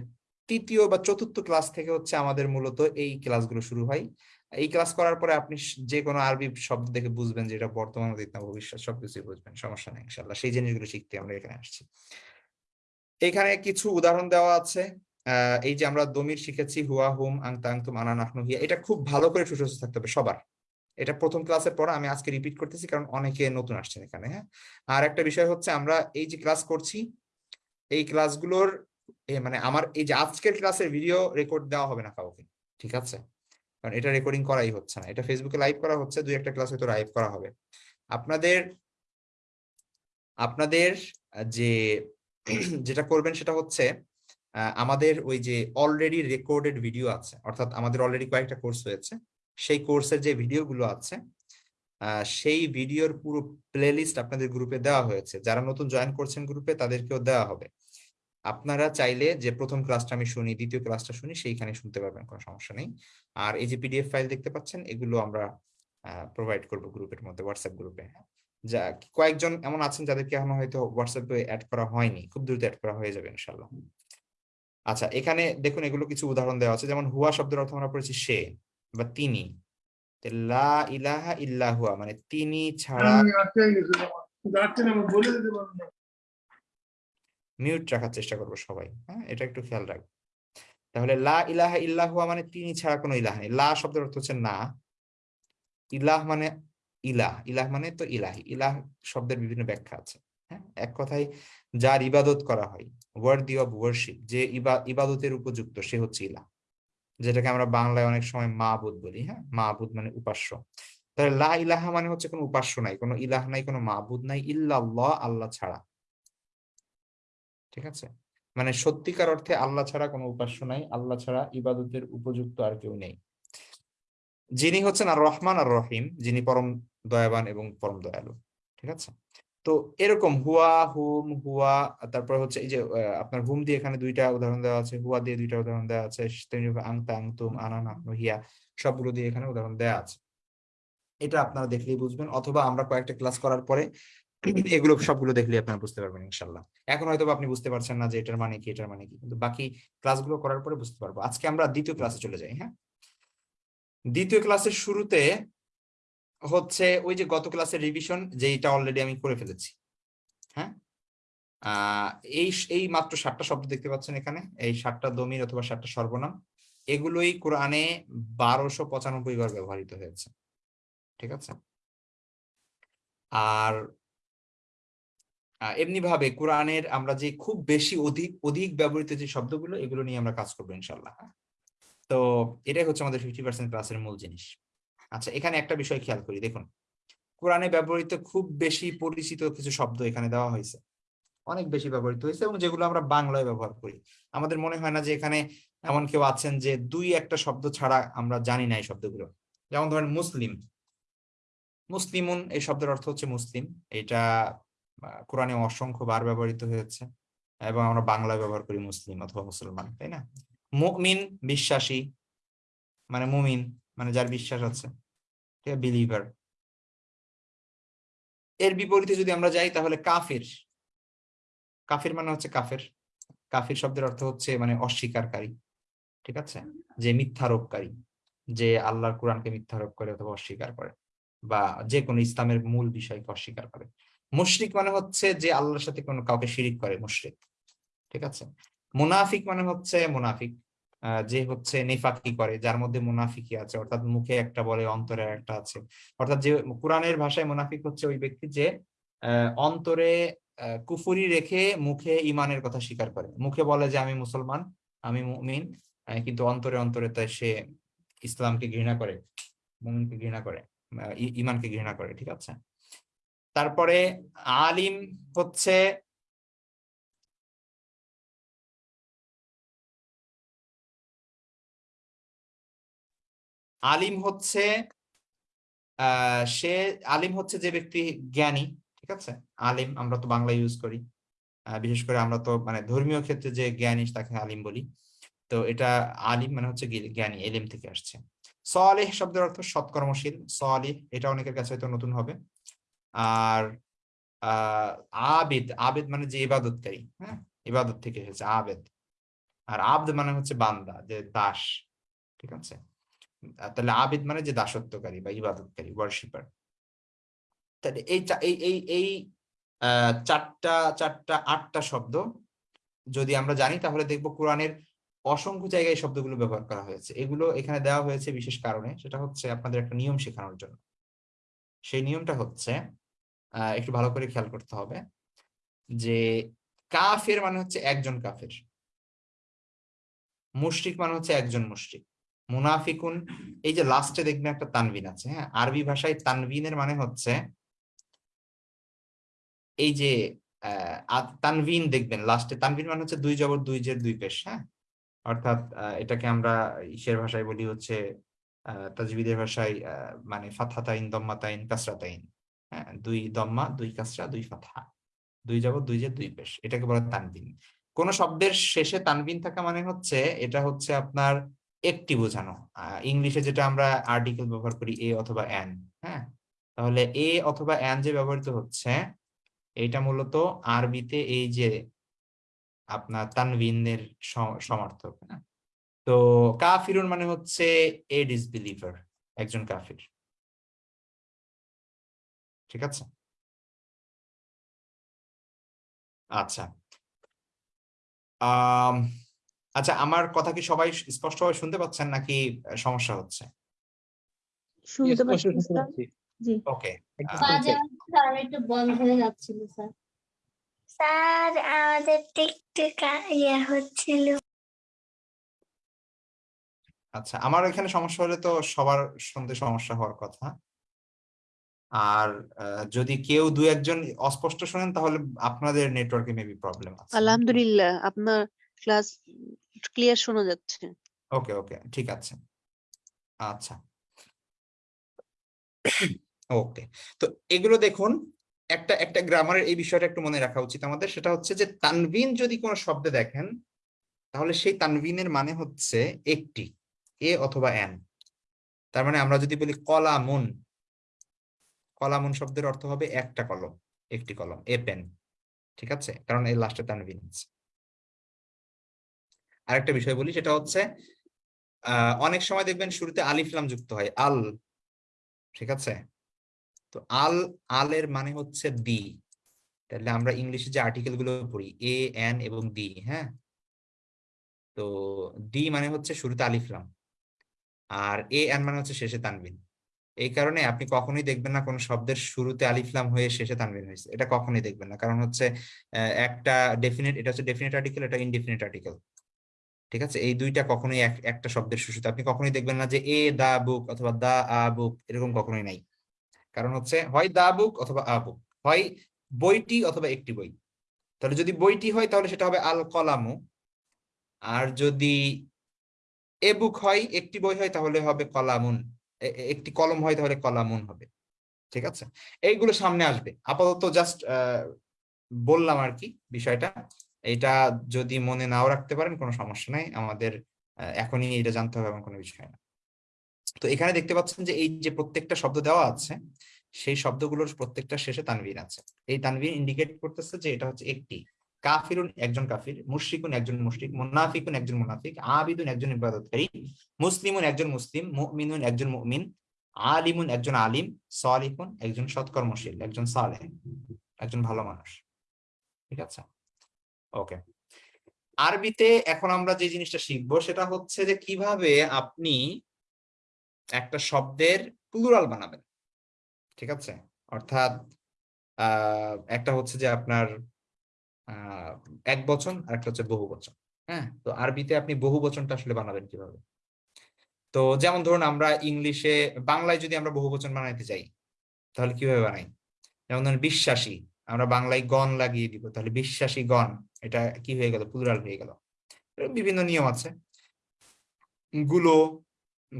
তৃতীয় বা চতুর্থ ক্লাস থেকে হচ্ছে আমাদের মূলত এই ক্লাসগুলো শুরু হয়। এই ক্লাস করার পরে আপনি যে কোনো আরবি শব্দ দেখে বুঝবেন যে এটা বর্তমান, অতীত না ভবিষ্যৎ, সবকিছুই বুঝবেন, সমস্যা নেই ইনশাল্লাহ সেই জিনিসগুলো শিখতে আমরা এখানে আসছি। এখানে কিছু উদাহরণ দেওয়া আছে। এই যে আমরা দমির শিখেছি, হুয়া, হুম আংতা আংতুম আনা, নাহনু, হিয়া, এটা খুব ভালো করে সুস্থ থাকতে হবে সবার। এটা প্রথম ক্লাসের পর আমি আজকে রিপিট করতেছি, কারণ অনেকে নতুন আসছেন এখানে হ্যাঁ? আর একটা বিষয় হচ্ছে আমরা এই যে ক্লাস করছি, এই ক্লাসগুলোর মানে আমার, এই যে আজকের ক্লাসের ভিডিও রেকর্ড দেওয়া হবে না কাউকে, ঠিক আছে? কারণ এটা রেকর্ডিং করাই হচ্ছে না, এটা ফেসবুকে লাইভ করা হচ্ছে, দুই একটা ক্লাস হয়তো লাইভ করা হবে। আপনাদের আপনাদের যে, যেটা করবেন সেটা হচ্ছে আমাদের ওই যে অলরেডি রেকর্ডেড ভিডিও আছে, অর্থাৎ আমাদের অলরেডি কয়েকটা কোর্স হয়েছে, সেই কোর্সের যে ভিডিওগুলো আছে সেই ভিডিওর পুরো প্লেলিস্ট আপনাদের গ্রুপে দেওয়া হয়েছে। যারা নতুন জয়েন করছেন গ্রুপে তাদেরকেও দেওয়া হবে। আপনারা চাইলে যে প্রথম ক্লাসটা আমি শুনি, দ্বিতীয় ক্লাসটা শুনি, সেইখানে শুনতে পারবেন, কোনো সমস্যা নেই। আর এই যে পিডিএফ ফাইল দেখতে পাচ্ছেন, এগুলো আমরা প্রোভাইড করব গ্রুপের মধ্যে হোয়াটসঅ্যাপ গ্রুপে যা, কয়েকজন এমন আছেন যাদেরকে এখনও হয়তো হোয়াটসঅ্যাপে অ্যাড করা হয়নি, খুব দ্রুত অ্যাড করা হয়ে যাবে ইনশাল্লাহ আচ্ছা এখানে দেখুন এগুলো কিছু উদাহরণ দেওয়া আছে। যেমন হুয়া শব্দের অর্থ আমরা পড়েছি সে বা তিনি। লা ইলাহা ইল্লা হুয়া মানে তিনি ছাড়া না। মিউট রাখার চেষ্টা করব সবাই হ্যাঁ? এটা একটু খেয়াল রাখব তাহলে লা ইলাহা ইল্লা হুয়া মানে তিনি ছাড়া কোনো ইলাহ নেই। লা শব্দের অর্থ হচ্ছে না। ইলাহ মানে ইলাহ ইলাহ মানে তো ইলাহি। ইলাহ শব্দের বিভিন্ন ব্যাখ্যা আছে। হ্যাঁ এক কথায় যার ইবাদত করা হয় ওয়ার্দি অফ ওয়ার্শিপ যে ইবাদতের উপযুক্ত, সে হচ্ছে ইলাহ। যেটাকে আমরা বাংলায় অনেক সময় মাবুদ বলি হ্যাঁ? মাবুদ মানে উপাস্য। তাহলে লা ইলাহা মানে হচ্ছে কোনো উপাস্য নাই, কোনো ইলাহ নাই, কোনো মাবুদ নাই, ইল্লাল্লাহ, আল্লাহ ছাড়া। ঠিক আছে? মানে সত্যিকার অর্থে আল্লাহ ছাড়া কোনো উপাস্য নাই, আল্লাহ ছাড়া ইবাদতের উপযুক্ত আর কেউ নেই। যিনি হচ্ছেন আর রহমান আর রহিম, যিনি পরম দয়াবান এবং পরম দয়ালু। ঠিক আছে? তো এরকম হুয়া, হুম, হুয়া তারপর হচ্ছে এই যে আপনার হুম দিয়ে এখানে দুইটা উদাহরণ দেওয়া আছে, হুয়া দিয়ে দুইটা উদাহরণ দেওয়া আছে আংতা আংতুম আনা নাহনু হিয়া সবগুলো দিয়ে এখানে উদাহরণ দেওয়া আছে। এটা আপনারা দেখলেই বুঝবেন, অথবা আমরা কয়েকটা ক্লাস করার পরে এগুলো সবগুলো দেখলেই আপনারা বুঝতে পারবেন, ইনশাল্লাহ। এখন হয়তো আপনি বুঝতে পারছেন না যে এটার মানে কি, এটার মানে কি, কিন্তু বাকি ক্লাসগুলো করার পরে বুঝতে পারব। আজকে আমরা দ্বিতীয় ক্লাসে চলে যাই হ্যাঁ? দ্বিতীয় ক্লাসের শুরুতে হচ্ছে ওই যে গত ক্লাসের রিভিশন যেটা অলরেডি আমি করে ফেলেছি। হ্যাঁ? এই এই মাত্র সাতটা শব্দ দেখতে পাচ্ছেন এখানে। এই সাতটা দমির অথবা সাতটা সর্বনাম। এগুলোই কোরআনে বারোশো পঁচানব্বই বার ব্যবহৃত হয়েছে। ঠিক আছে? আর এমনি ভাবে কোরআনের আমরা যে খুব বেশি অধিক অধিক ব্যবহৃত যে শব্দগুলো, এগুলো নিয়ে আমরা কাজ করব ইনশাল্লাহ? তো এটাই হচ্ছে আমাদের ফিফটি পার্সেন্ট ক্লাসের মূল জিনিস। আচ্ছা এখানে একটা বিষয় খেয়াল করি, দেখুন। কোরআনে ব্যবহৃত খুব বেশি পরিচিত কিছু শব্দ এখানে দেওয়া হয়েছে। অনেক বেশি ব্যবহৃত হয়েছে এবং যেগুলো আমরা বাংলায় ব্যবহার করি। আমাদের মনে হয় না যে এখানে এমন কেউ আছেন যে দুই একটা শব্দ ছাড়া আমরা জানি না এই শব্দগুলো। যেমন ধরেন মুসলিম। মুসলিমুন, এই শব্দের অর্থ হচ্ছে মুসলিম। এটা কোরআনে অসংখ্য বার ব্যবহৃত হয়েছে এবং আমরা বাংলায় ব্যবহার করি মুসলিম অথবা মুসলমান, তাই না? মুমিন, বিশ্বাসী মানে মুমিন। মানে যার বিশ্বাস আছে বিলিভার এর বিপরীতে যদি আমরা যাই তাহলে কাফির। কাফির মানে হচ্ছে কাফের। কাফির শব্দের অর্থ হচ্ছে মানে অস্বীকারী ঠিক আছে? যে মিথ্যারোপকারী, যে আল্লাহর কোরআনকে মিথ্যারোপ করে অথবা অস্বীকার করে, বা যে কোনো ইসলামের মূল বিষয়কে অস্বীকার করে। মুশরিক মানে হচ্ছে যে আল্লাহর সাথে কোনো কাউকে শিরিক করে, মুশরিক, ঠিক আছে? মুনাফিক মানে হচ্ছে মুনাফিক। যে হচ্ছে নেফাকি করে, যার মধ্যে মুনাফিকি আছে। অর্থাৎ মুখে একটা বলে, অন্তরে একটা আছে। অর্থাৎ যে কোরআনের ভাষায় মুনাফিক হচ্ছে ওই ব্যক্তি যে অন্তরে কুফুরি রেখে মুখে ইমানের কথা স্বীকার করে। মুখে বলে যে, আমি মুসলমান, আমি মুমিন কিন্তু অন্তরে অন্তরে তাই সে ইসলামকে ঘৃণা করে, মুমিনকে ঘৃণা করে ইমানকে ঘৃণা করে। ঠিক আছে? তারপরে আলিম হচ্ছে আলিম হচ্ছে সে আলিম হচ্ছে যে ব্যক্তি জ্ঞানী, ঠিক আছে? আলিম আমরা তো বাংলা ইউজ করি। বিশেষ করে আমরা তো মানে ধর্মীয় ক্ষেত্রে যে জ্ঞানী তাকে আলিম বলি। তো এটা আলিম মানে হচ্ছে জ্ঞানী, এলিম থেকে আসছে। সলেহ শব্দের অর্থ সৎকর্মশীল। সলিহ, এটা অনেকের কাছে হয়তো নতুন হবে। আর আবেদ আবেদ মানে যে ইবাদতকারী হ্যাঁ? ইবাদত থেকে এসেছে, আবেদ। আর আব্দ মানে হচ্ছে বান্দা, যে দাস, ঠিক আছে? তাহলে আবেদ মানে যে দাসত্বকারী বা ইবাদতকারী ওয়ার্শিপার তাহলে এই এই এই এই চারটা চারটা, আটটা শব্দ যদি আমরা জানি, তাহলে দেখব কোরআনের অসংখ্য জায়গায় শব্দগুলো ব্যবহার করা হয়েছে। এগুলো এখানে দেওয়া হয়েছে বিশেষ কারণে, সেটা হচ্ছে আপনাদের একটা নিয়ম শেখানোর জন্য। সেই নিয়মটা হচ্ছে একটু ভালো করে খেয়াল করতে হবে যে কাফের মানে হচ্ছে একজন কাফের। মুশরিক মানে হচ্ছে একজন মুশরিক। মুনাফিকুন, এই যে লাস্টে দেখবেন একটা তানবিন আছে হ্যাঁ? আরবি ভাষায় তানবিনের মানে হচ্ছে এই যে তানবিন দেখবেন লাস্টে তানবিন মানে হচ্ছে দুই জবর দুই জের দুই পেশ হ্যাঁ? অর্থাৎ এটাকে আমরা ইসের ভাষায় বলি হচ্ছে তাজবিদের ভাষায় মানে ফাতহাতাইন, দম্মাতাইন, কাসরাতাইন হ্যাঁ? দুই দম্মা, দুই কাসরা, দুই ফাতহা। দুই জবর দুই জের দুই পেশ। এটাকে বলা তানবিন। কোন শব্দের শেষে তানবিন থাকা মানে হচ্ছে, এটা হচ্ছে আপনার একটি বোঝানো। আহ, ইংলিশে যেটা আমরা আর্টিকেল ব্যবহার করি এ অথবা অ্যান হ্যাঁ? তাহলে এ অথবা অ্যান যে ব্যবহৃত হচ্ছে এটা মূলত আরবিতে এই যে আপনার তানভিনের সমর্থক হ্যাঁ? তো কাফিরুন মানে হচ্ছে এ ডিসবিলিভার একজন কাফির। ঠিক আছে? আচ্ছা। আম, আচ্ছা আমার কথা কি সবাই স্পষ্টভাবে শুনতে পাচ্ছেন নাকি সমস্যা হচ্ছে? শুনতে পাচ্ছি শুনতে স্যার? পাচ্ছি। জি। ওকে একটু আহ, শুনতে। মাঝে মাঝে স্যার একটু বন্ধ হয়ে যাচ্ছিল স্যার। স্যার আমাদের একটু কা- ইয়ে হচ্ছিল। আচ্ছা আমার এখানে সমস্যা হলে তো সবার শুনতে সমস্যা হওয়ার কথা। আর আহ, যদি কেউ দু একজন অস্পষ্ট শোনেন তাহলে আপনাদের নেটওয়ার্কে মেবি প্রবলেম আছে। আলহামদুলিল্লাহ আপনার ক্লাস ক্লিয়ার শোনা যাচ্ছে। ওকে ওকে, ঠিক আছে। আচ্ছা। ওকে, তো এগুলো দেখুন, একটা একটা গ্রামারের এই বিষয়টা একটু মনে রাখা উচিত আমাদের। সেটা হচ্ছে যে তানবিন যদি কোনো শব্দে দেখেন, তাহলে সেই তানবিনের মানে হচ্ছে একটি, এ অথবা এন। তার মানে আমরা যদি বলি কলামুন কলামুন শব্দের অর্থ হবে একটা কলম, একটি কলম, এ পেন, ঠিক আছে? কারণ এই লাস্টে তানবিন আছে। আরেকটা বিষয় বলি, সেটা হচ্ছে অনেক সময় দেখবেন শুরুতে আলিফলাম যুক্ত হয়, আল, ঠিক আছে? তো আল, আলের মানে হচ্ছে দি। তাহলে আমরা ইংলিশে যে আর্টিকেলগুলো পড়ি, এ, এন এবং ডি হ্যাঁ? তো ডি মানে হচ্ছে শুরুতে আলিফলাম আর এ, এন মানে হচ্ছে শেষে তানবিন। এই কারণে আপনি কখনোই দেখবেন না কোনো শব্দের শুরুতে আলিফলাম হয়ে শেষে তানবিন হয়েছে, এটা কখনোই দেখবেন না। কারণ হচ্ছে একটা ডেফিনেট এটা হচ্ছে ডেফিনেট আর্টিকেল এটা ইনডেফিনিট আর্টিকেল ঠিক আছে? এই দুইটা কখনোই একটা শব্দের শুরুতে আপনি কখনোই দেখবেন না যে এ, দা, বুক অথবা দা, আ, বুক এরকম কখনোই নাই। কারণ হচ্ছে, হয় দা, বুক অথবা আ, বুক। হয় বইটি অথবা একটি বই। তাহলে যদি বইটি হয়, তাহলে সেটা হবে আল কলামু আর যদি এ বুক হয়, একটি বই হয়, তাহলে হবে কলামুন। একটি কলম হয়, তাহলে কলামুন হবে। ঠিক আছে? এইগুলো সামনে আসবে। আপাতত জাস্ট বললাম আর কি বিষয়টা। এটা যদি মনে নাও রাখতে পারেন, কোনো সমস্যা নাই। আমাদের এখনই এটা জানতে হবে এমন কোনো বিষয় না তো এখানে দেখতে পাচ্ছেন যে এই যে প্রত্যেকটা শব্দ দেওয়া আছে, সেই শব্দগুলোর প্রত্যেকটা শেষে তানবিন আছে। এই তানবিন ইন্ডিকেট করতেছে যে এটা হচ্ছে একটি কাফিরুন একজন কাফির, মুশরিকুন একজন মুশরিক, মুনাফিকুন একজন মুনাফিক, আবিদুন একজন ইবাদতকারী, মুসলিমুন একজন মুসলিম, মুমিনুন একজন মুমিন, আলিমুন একজন আলিম, সালিহুন একজন সৎকর্মশীল, একজন সালেহ, একজন ভালো মানুষ। ঠিক আছে? ওকে। আরবিতে এখন আমরা যে জিনিসটা শিখব সেটা হচ্ছে যে কীভাবে আপনি একটা শব্দের প্লুরাল বানাবেন, ঠিক আছে? অর্থাৎ একটা হচ্ছে যে আপনার এক বচন আর একটা হচ্ছে বহু বচন হ্যাঁ? তো আরবিতে আপনি বহু বচনটা আসলে বানাবেন কীভাবে? তো যেমন ধরুন আমরা ইংলিশে, বাংলায় যদি আমরা বহু বচন বানাইতে চাই তাহলে কীভাবে বানাই? যেমন ধরুন বিশ্বাসী, আমরা বাংলায় গণ লাগিয়ে দিব, তাহলে বিশ্বাসী গণ এটা কি হয়ে গেল? প্লুরাল হয়ে গেল। বিভিন্ন নিয়ম আছে। গুলো,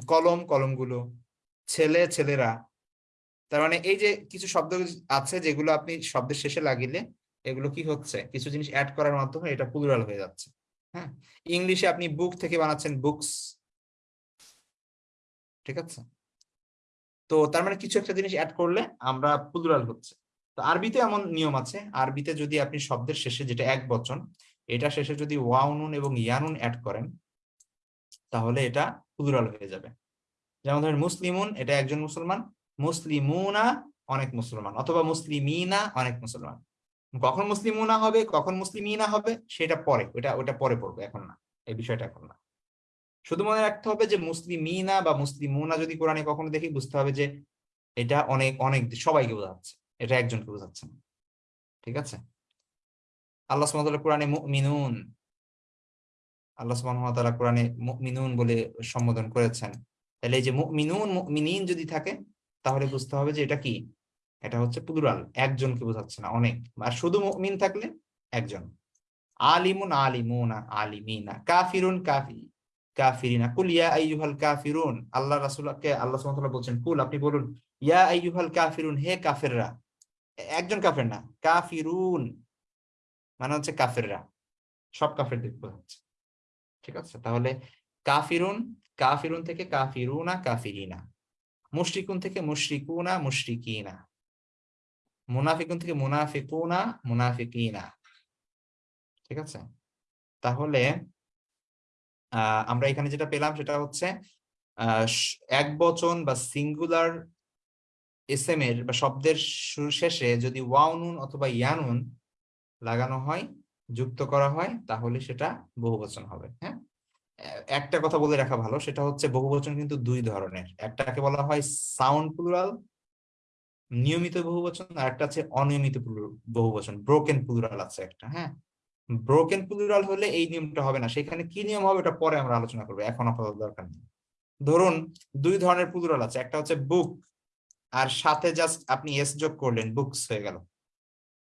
কলম, কলমগুলো, ছেলে, ছেলেরা। তার মানে এই যে কিছু শব্দ আছে যেগুলো আপনি শব্দের শেষে লাগিলে এগুলো কি হচ্ছে? কিছু জিনিস অ্যাড করার মাধ্যমে এটা প্লুরাল হয়ে যাচ্ছে। হ্যাঁ? ইংলিশে আপনি বুক থেকে বানাচ্ছেন বুকস ঠিক আছে? তো তার মানে কিছু একটা জিনিস অ্যাড করলে আমরা প্লুরাল হচ্ছে। তো আরবিতে এমন নিয়ম আছে। আরবিতে যদি আপনি শব্দের শেষে যেটা এক বচন, এটা শেষে যদি ওয়াউনুন এবং ইয়ানুন অ্যাড করেন, তাহলে এটা প্লুরাল হয়ে যাবে। যেমন ধরেন মুসলিমুন, এটা একজন মুসলমান, মুসলিমুনা অনেক মুসলমান, অথবা মুসলিমিনা অনেক মুসলমান। কখন মুসলিমুনা হবে, কখন মুসলিমিনা হবে, সেটা পরে, ওটা ওটা পরে পড়বে, এখন না, এই বিষয়টা এখন না। শুধু মনে রাখতে হবে যে মুসলিমিনা বা মুসলিমুনা যদি কোরআনে কখনো দেখি, বুঝতে হবে যে এটা অনেক অনেক, সবাইকে বোঝাচ্ছে। এটা একজনকে বোঝাচ্ছে না। ঠিক আছে? আল্লাহ সুবহানাহু কোরআনে মুমিনুন, আল্লাহ সুবহানাহু কোরআনে মুমিনুন বলে সম্বোধন করেছেন। তাহলে এই যে মুমিনুন, মুমিনিন যদি থাকে, তাহলে বুঝতে হবে যে এটা কি? এটা হচ্ছে প্লুরাল একজনকে বোঝাচ্ছে না, অনেক। আর শুধু মুমিন থাকলে একজন। আলিমুন আলিমুনা আলিমিনা, কাফিরুন কাফি, কাফিরিনা। কুল ইয়া আইয়ুহাল কাফিরুন, আল্লাহ রাসূলকে, আল্লাহ সুবহানাহু ওয়া তাআলা বলছেন, কুল আপনি বলুন, ইয়া আইয়ুহাল কাফিরুন, হে কাফেররা। একজন কাফের না, কাফিরুন। মানে হচ্ছে কাফেররা। সব কাফেরদের বোঝাচ্ছে ঠিক আছে? তাহলে কাফিরুন কাফিরুন থেকে কাফিরুনা, কাফিরিনা। মুশরিকুন থেকে মুশরিকুনা, মুশরিকিনা। মুনাফিকুন থেকে মুনাফিকুনা, মুনাফিকিনা। ঠিক আছে? তাহলে আমরা এখানে যেটা পেলাম সেটা হচ্ছে এক বচন বা সিঙ্গুলার এসএম এর বা শব্দের শুরু শেষে যদি ওয়াউনুন অথবা ইয়ানুন লাগানো হয়, যুক্ত করা হয়, তাহলে সেটা বহুবচন হবে হ্যাঁ? একটা কথা বলে রাখা ভালো, সেটা হচ্ছে বহুবচন কিন্তু দুই ধরনের। একটাকে বলা হয় সাউন্ড প্লুরাল, নিয়মিত বহুবচন, আর একটা আছে অনিয়মিত বহুবচন, ব্রোকেন প্লুরাল আছে একটা হ্যাঁ? ব্রোকেন প্লুরাল হলে এই নিয়মটা হবে না, সেখানে কি নিয়ম হবে এটা পরে আমরা আলোচনা করব, এখন আপাতত দরকার নেই। ধরুন দুই ধরনের প্লুরাল আছে, একটা হচ্ছে বুক আর সাথে জাস্ট আপনি এস যোগ করলেন বুকস হয়ে গেল।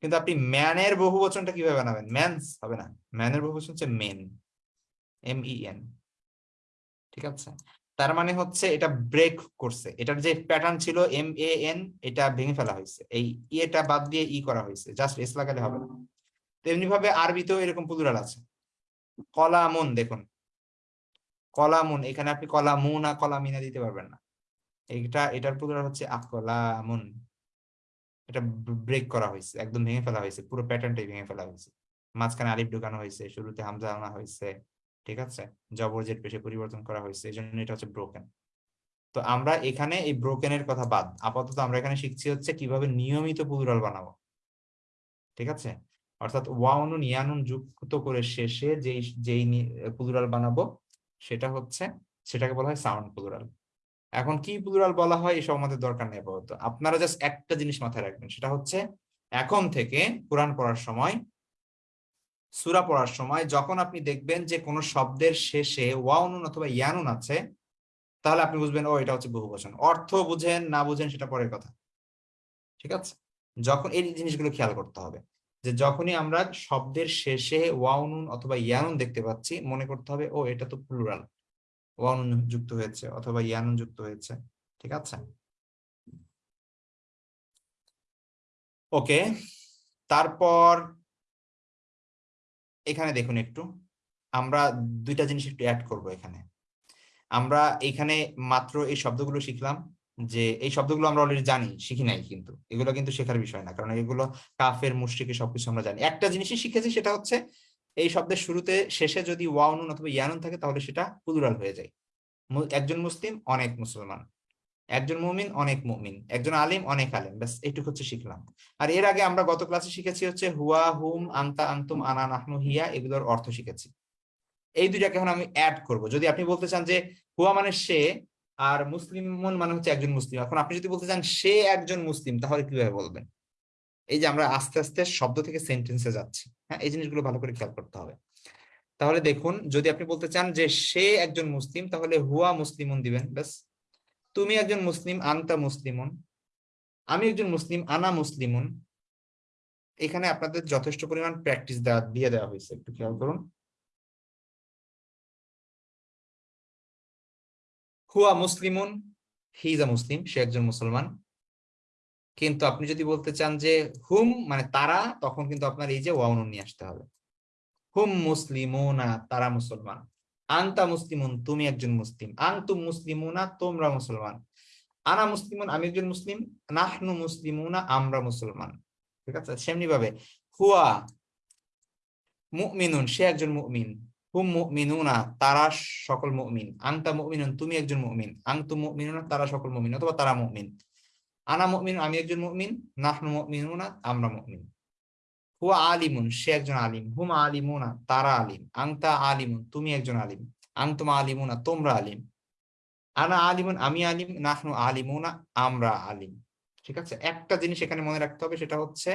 কিন্তু আপনি ম্যানের বহুবচনটা কীভাবে বানাবেন? ম্যানস হবে না। ম্যানের বহু বচন হচ্ছে মেন এম ই এন ঠিক আছে? তার মানে হচ্ছে এটা ব্রেক করছে। এটার যে প্যাটার্ন ছিল এম এ এন এটা ভেঙে ফেলা হয়েছে। এই ইয়েটা বাদ দিয়ে ই করা হয়েছে। জাস্ট এস লাগালে হবে না। তেমনি ভাবে আরবিতেও এরকম প্লুরাল আছে। কলামুন, দেখুন। কলামুন, এখানে আপনি কলামুনা, কলামিনা দিতে পারবেন না। এটা, এটার প্লুরাল হচ্ছে আকলামুন। এটা ব্রেক করা হয়েছে, একদম ভেঙে ফেলা হয়েছে, পুরো প্যাটার্নটাই ভেঙে ফেলা হয়েছে। মাঝখানে আলিফ ঢুকানো হয়েছে, শুরুতে হামজা আনা হয়েছে, ঠিক আছে? জবর জের পেশে পরিবর্তন করা হয়েছে এই জন্য এটা হচ্ছে ব্রোকেন তো আমরা এখানে এই ব্রোকেনের কথা বাদ, আপাতত আমরা এখানে শিখছি হচ্ছে কীভাবে নিয়মিত প্লুরাল বানাবো। ঠিক আছে? অর্থাৎ ওয়াউনুন ইয়ানুন যুক্ত করে শেষে যেই যেই প্লুরাল বানাবো, সেটা হচ্ছে, সেটাকে বলা হয় সাউন্ড প্লুরাল এখন কি প্লুরাল বলা হয়, এসব আমাদের দরকার নেই আপাতত। আপনারা জাস্ট একটা জিনিস মাথায় রাখবেন, সেটা হচ্ছে এখন থেকে কোরআন পড়ার সময়, সুরা পড়ার সময় যখন আপনি দেখবেন যে কোনো শব্দের শেষে ওয়াউনুন অথবা ইয়ানুন আছে, তাহলে আপনি বুঝবেন, ও, এটা হচ্ছে বহু বহুবচন। অর্থ বুঝেন, না বুঝেন, সেটা পরের কথা। ঠিক আছে? যখন এই জিনিসগুলো খেয়াল করতে হবে, যে যখনই আমরা শব্দের শেষে ওয়াউনুন অথবা ইয়ানুন দেখতে পাচ্ছি, মনে করতে হবে, ও, এটা তো প্লুরাল যুক্ত হয়েছে অথবা ইয়ানুন যুক্ত হয়েছে, ঠিক আছে? ওকে, তারপর এখানে দেখুন একটু, আমরা দুইটা জিনিস একটু অ্যাড করব এখানে। আমরা এখানে মাত্র এই শব্দগুলো শিখলাম যে এই শব্দগুলো আমরা অলরেডি জানি, শিখি নাই কিন্তু। এগুলো কিন্তু শেখার বিষয় না, কারণ এগুলো কাফের মুশরিকের সবকিছু আমরা জানি। একটা জিনিসই শিখেছি সেটা হচ্ছে এই শব্দের শুরুতে শেষে যদি ওয়াউনুন অথবা ইয়ানুন থাকে, তাহলে সেটা প্লুরাল হয়ে যায়। একজন মুসলিম, অনেক মুসলমান। একজন মুমিন, অনেক মুমিন। একজন আলিম, অনেক আলিম। ব্যাস এইটুকু হচ্ছে শিখলাম। আর এর আগে আমরা গত ক্লাসে শিখেছি হচ্ছে হুয়া, হুম, আন্তা, আন্তুম, আনা, নাহনু, হিয়া, এগুলোর অর্থ শিখেছি। এই দুইটাকে এখন আমি অ্যাড করব। যদি আপনি বলতে চান যে হুয়া মানে সে, আর মুসলিমন মানে হচ্ছে একজন মুসলিম। এখন আপনি যদি বলতে চান সে একজন মুসলিম, তাহলে কীভাবে বলবেন? এই যে আমরা আস্তে আস্তে শব্দ থেকে সেন্টেন্সে যাচ্ছি। হ্যাঁ এই জিনিসগুলো ভালো করে খেয়াল করতে হবে। তাহলে দেখুন, যদি আপনি বলতে চান যে সে একজন মুসলিম, তাহলে হুয়া মুসলিমুন দিবেন, ব্যাস। তুমি একজন মুসলিম, আনতা মুসলিমুন। আমি একজন মুসলিম, আনা মুসলিমুন। এখানে আপনাদের যথেষ্ট পরিমাণ প্র্যাকটিস দেওয়া দিয়ে দেওয়া হয়েছে, একটু খেয়াল করুন। হুয়া মুসলিমুন, হি ইজ আ মুসলিম, সে একজন মুসলমান। কিন্তু আপনি যদি বলতে চান যে হুম মানে তারা, তখন কিন্তু আপনার এই যে ওয়াউন নিয়ে আসতে হবে। হুম মুসলিমুনা, তারা মুসলমান। আনতা মুসলিমুন, তুমি একজন মুসলিম। আনতুম মুসলিমুনা, তোমরা মুসলমান। আনা মুসলিমুন, আমি একজন মুসলিম। নাহনু মুসলিমুনা, আমরা মুসলমান। ঠিক আছে? সেমনি ভাবে হুয়া মুমিনুন, সে একজন মুমিন। হুম মুমিনুনা, তারা সকল মুমিন। আনতা মুমিনুন, তুমি একজন মুমিন। আনতুম মুমিনুনা, তারা সকল মুমিন, অথবা তারা মুমিন। আনা মুমিন, আমি একজন মুমিন, নাহনু মুমিনুনা, আমরা মুমিন। হুয়া আলিমুন, সে একজন আলিম। হুম আলিমুনা, তারা আলিম। আংতা আলিমুন, তুমি একজন আলিম। আংতুম আলিমুনা, তোমরা আলিম। আনা আলিমুন, আমি আলিম, নাহনু আলিমুনা, আমরা আলিম। ঠিক আছে? একটা জিনিস এখানে মনে রাখতে হবে, সেটা হচ্ছে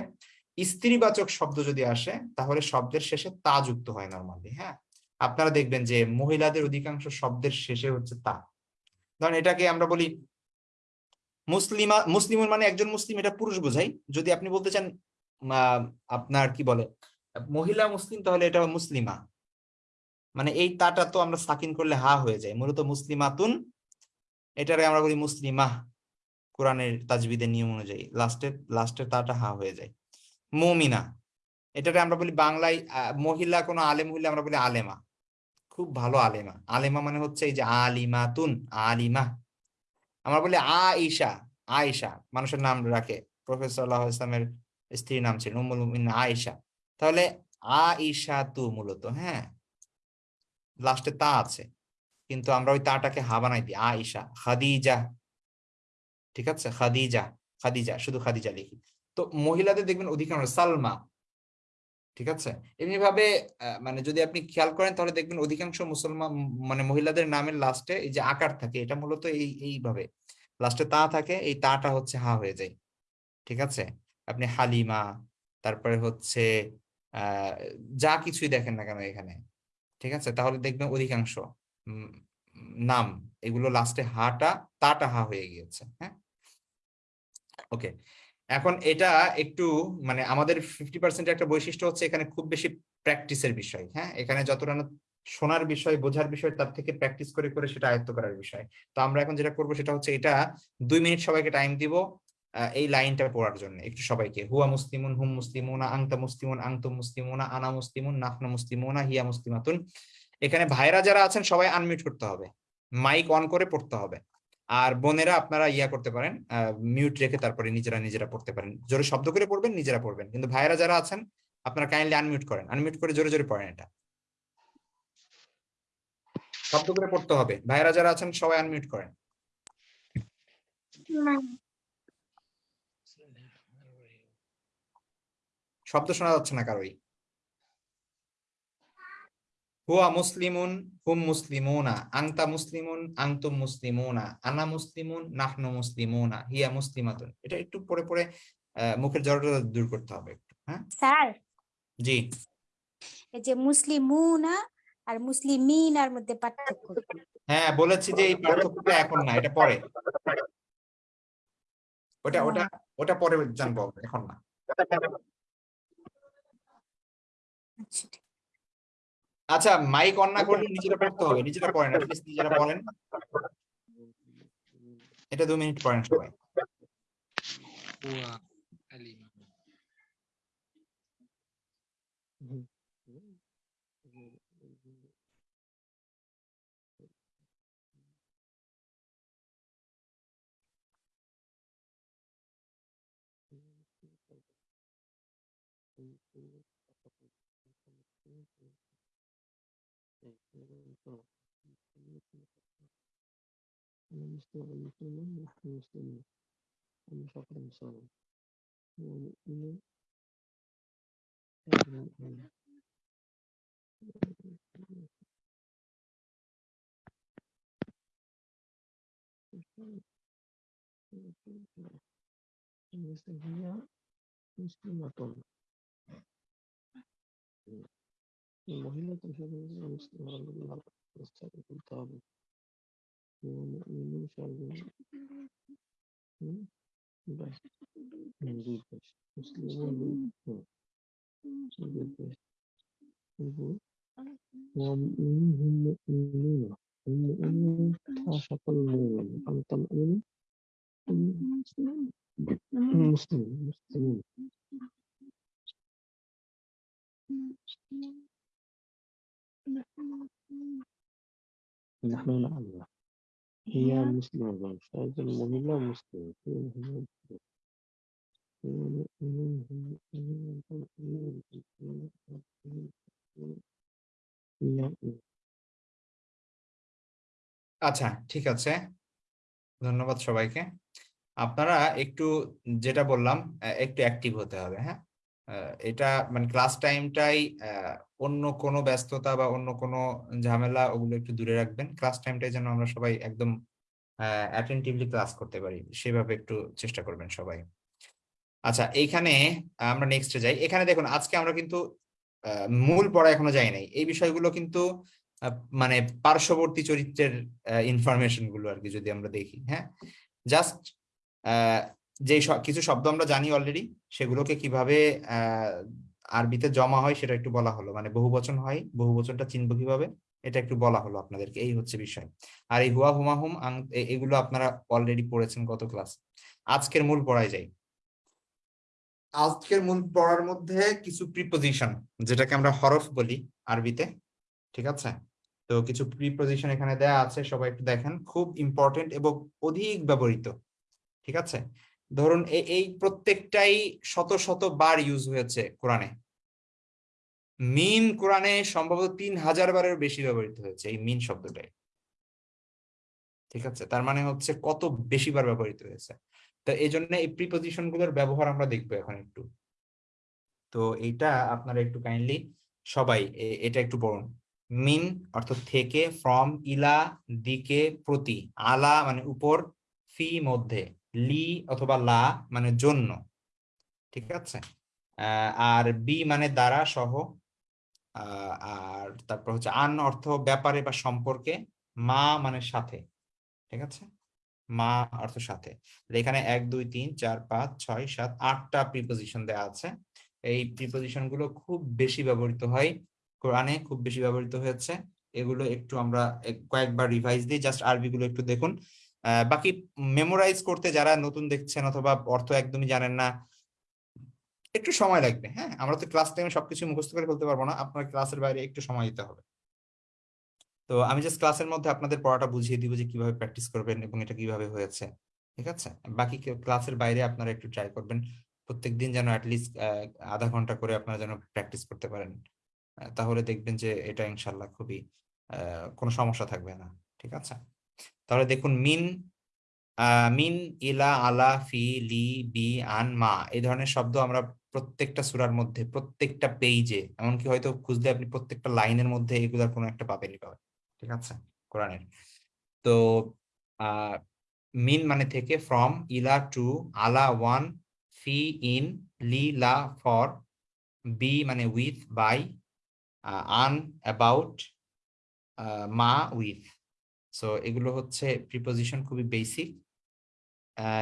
স্ত্রীবাচক শব্দ যদি আসে, তাহলে শব্দের শেষে তা যুক্ত হয় নর্মালি হ্যাঁ? আপনারা দেখবেন যে মহিলাদের অধিকাংশ শব্দের শেষে হচ্ছে তা। ধরেন এটাকে আমরা বলি মুসলিমা, মুসলিমুন মানে একজন মুসলিম, এটা পুরুষ বোঝাই যদি আপনি বলতে চান আপনার কি বলে? মহিলা মুসলিম, তাহলে এটা মুসলিমা। মানে এই তাটা তো আমরা সাকিন করলে হা হয়ে যায়। মূলত মুসলিমাতুন, এটারে আমরা বলি মুসলিমা। কোরআনের তাজবিদের নিয়ম অনুযায়ী। লাস্টের লাস্টের তাটা হা হয়ে যায়। মমিনা, এটাকে আমরা বলি বাংলায় মহিলা কোনো আলেম হইলে আমরা বলি আলেমা। খুব ভালো আলেমা। আলেমা মানে হচ্ছে এই যে আলিমাতুন, আলিমা। আমরা বলি আইসা আয়েশা, মানুষের নাম রাখে। প্রফেসর আল্লাহ ইসলামের স্ত্রীর নাম ছিল আয়েশা। তাহলে আইসা তু মূলত হ্যাঁ? লাস্টে তা আছে, কিন্তু আমরা ওই তাটাকে হা বানাই দিই, আয়েশা, খাদিজা। ঠিক আছে? খাদিজা খাদিজা, শুধু খাদিজা লিখি। তো মহিলাদের দেখবেন অধিকাংশ সালমা। ঠিক আছে? এমনি ভাবে মানে যদি আপনি খেয়াল করেন, তাহলে দেখবেন অধিকাংশ মুসলমান মানে মহিলাদের নামের লাস্টে এই যে আকার থাকে, এটা মূলত এই, এইভাবে। লাস্টে তা থাকে, এই তাটা হচ্ছে হা হয়ে যায়। ঠিক আছে? আপনি হালিমা, তারপরে হচ্ছে যা কিছুই দেখেন না কেন এখানে। ঠিক আছে? তাহলে দেখবেন অধিকাংশ নাম, এগুলো লাস্টে হাটা, তাটা হা হয়ে গিয়েছে হ্যাঁ? ওকে এখন এটা একটু মানে আমাদের ফিফটি পার্সেন্ট একটা বৈশিষ্ট্য হচ্ছে এখানে খুব বেশি প্র্যাকটিসের বিষয় হ্যাঁ? এখানে যতটা শোনার বিষয়, বোঝার বিষয়, তার থেকে প্র্যাকটিস করে করে সেটা আয়ত্ত করার বিষয়। তো আমরা এখন যেটা করব সেটা হচ্ছে এটা দুই মিনিট সবাইকে টাইম দিব এই লাইনটা পড়ার জন্য একটু সবাইকে। হুয়া মুসলিমুন, হুম মুসলিমুনা, আংতা মুসলিমুন, আংতুম মুসলিমুনা, আনা মুসলিমুন নাহনা মুসলিমুনা, হিয়া মুসলিমাতুন। এখানে ভাইরা যারা আছেন, সবাই আনমিউট করতে হবে। মাইক অন করে পড়তে হবে। আর বোনেরা, আপনারা ইয়া করতে পারেন মিউট রেখে তারপরে নিজেরা নিজেরা পড়তে পারেন। জোরে শব্দ করে পড়বেন, নিজেরা পড়বেন। কিন্তু ভাইরা যারা আছেন, আপনারা কাইন্ডলি আনমিউট করেন। আনমিউট করে জোরে জোরে পড়েন এটা। শব্দ করে পড়তে হবে। ভাইয়েরা যারা আছেন সবাই আনমিউট করেন। শব্দ শোনা যাচ্ছে না কারোই হুয়া মুসলিমুন হুম মুসলিমুনা আংতা মুসলিমুন আংতুম মুসলিমুনা আনা মুসলিমুন নাহনু মুসলিমুনা হিয়া মুসলিমাতুন। এটা একটু পরে পরে আহ, মুখের জড়তা দূর করতে হবে একটু হ্যাঁ? স্যার? জি। এই যে মুসলিমুনা আর মুসলিমিনার মধ্যে পার্থক্য হ্যাঁ বলেছি যে এই পার্থক্যটা এখন না এটা পরে। ওটা ওটা ওটা পরে জানব এখন না। আচ্ছা আচ্ছা মাইক অন না করলে নিজেরা পড়তে হবে নিজেরা পড়েন প্লিজ নিজেরা পড়েন। এটা দু মিনিট পড়েন সবাই। المسلمون نحن مسلمون النفاق المصاب والمؤمن المؤمن هي مسلمة المهمة في المسلمة والسابق الطابق ومؤمن شعبان باش نقول باش مسلمون نقول باش نقول ومؤمنون هم مؤمنون هم مؤمنون عاشق المؤمن المطمئن مسلمون مسلمون نحن نعلم. হিয়া মুসলিম একজন মহিলা মুসলিম আচ্ছা ঠিক আছে। ধন্যবাদ সবাইকে। আপনারা একটু যেটা বললাম একটু অ্যাক্টিভ হতে হবে হ্যাঁ? এটা মানে ক্লাস টাইমটাই অন্য কোনো ব্যস্ততা বা অন্য কোনো ঝামেলা ওগুলো একটু দূরে রাখবেন। ক্লাস টাইমটাই যেন আমরা সবাই একদম অ্যাটেন্টিভলি ক্লাস করতে পারি। সেভাবে একটু চেষ্টা করবেন সবাই। আচ্ছা এইখানে আমরা নেক্সটে যাই। এখানে দেখুন, আজকে আমরা কিন্তু মূল পড়া এখনও যাই নাই। এই বিষয়গুলো কিন্তু মানে পার্শ্ববর্তী চরিত্রের ইনফরমেশনগুলো আর কি যদি আমরা দেখি হ্যাঁ? জাস্ট যে কিছু শব্দ আমরা জানি অলরেডি সেগুলোকে কীভাবে আরবিতে জমা হয় সেটা একটু বলা হলো। মানে বহুবচন হয়, বহু বহুবচনটা চিনবো কীভাবে? এটা একটু বলা হলো আপনাদেরকে, এই হচ্ছে বিষয়। আর এই হুয়া হুমা হুম এগুলো আপনারা অলরেডি পড়েছেন গত ক্লাস আজকের মূল পড়ায় যাই। আজকের মূল পড়ার মধ্যে কিছু প্রিপোজিশন যেটাকে আমরা হরফ বলি আরবিতে, ঠিক আছে? তো কিছু প্রিপোজিশন এখানে দেয়া আছে, সবাই একটু দেখেন। খুব ইম্পর্টেন্ট এবং অধিক ব্যবহৃত, ঠিক আছে? ধরুন এই প্রত্যেকটাই শত শত বার ইউজ হয়েছে কোরআনে। মিন কোরআনে সম্ভবত তিন হাজার বারের বেশি ব্যবহৃত হয়েছে এই মিন শব্দটাই। ঠিক আছে? তার মানে হচ্ছে কত বেশি বার ব্যবহৃত হয়েছে। তো এই জন্য এই প্রিপোজিশনগুলোর ব্যবহার আমরা দেখব এখন একটু। তো এইটা আপনারা একটু কাইন্ডলি সবাই এটা একটু পড়ুন। মিন অর্থ থেকে ফ্রম ইলা, দিকে, প্রতি, আলা মানে উপর, ফি, মধ্যে। লি অথবা লা মানে জন্য, ঠিক আছে? আর বি মানে দ্বারা সহ আর তারপর হচ্ছে আন অর্থ ব্যাপারে বা সম্পর্কে, মা মানে সাথে, ঠিক আছে? মা অর্থ সাথে। এখানে এক, দুই, তিন, চার, পাঁচ, ছয়, সাত, আটটা প্রিপোজিশন দেওয়া আছে। এই প্রিপোজিশনগুলো খুব বেশি ব্যবহৃত হয় কোরআনে, খুব বেশি ব্যবহৃত হয়েছে। এগুলো একটু আমরা কয়েকবার রিভাইজ দিই। জাস্ট আরবি গুলো একটু দেখুন। বাকি মেমোরাইজ করতে যারা নতুন দেখছেন অথবা অর্থ একদমই জানেন না, একটু সময় লাগবে হ্যাঁ? আমরা তো ক্লাস টাইমে সবকিছু মুখস্থ করে ফেলতে পারব না, আপনার ক্লাসের বাইরে একটু সময় দিতে হবে। তো আমি জাস্ট ক্লাসের মধ্যে আপনাদের পড়াটা বুঝিয়ে দিব যে কীভাবে প্র্যাকটিস করবেন এবং এটা কীভাবে হয়েছে, ঠিক আছে? বাকি ক্লাসের বাইরে আপনারা একটু ট্রাই করবেন, প্রত্যেকদিন যেন অ্যাটলিস্ট আধা ঘণ্টা করে আপনারা যেন প্র্যাকটিস করতে পারেন। তাহলে দেখবেন যে এটা ইনশাল্লাহ খুবই কোনো সমস্যা থাকবে না, ঠিক আছে? তাহলে দেখুন, মিন মিন, ইলা, আলা, ফি, লি, বি, আন, মা, এই ধরনের শব্দ আমরা প্রত্যেকটা সুরার মধ্যে, প্রত্যেকটা পেজে এমনকি হয়তো খুঁজলে আপনি প্রত্যেকটা লাইনের মধ্যে এগুলার কোনো একটা পাবেনই পাবেন ঠিক আছে? কোরআনের। তো মিন মানে থেকে ফ্রম ইলা টু আলা, ওয়ান, ফি, ইন, লি, লা, ফর, বি মানে উইথ বাই আন, অ্যাবাউট মা, উইথ। সো এগুলো হচ্ছে প্রিপোজিশন খুবই বেসিক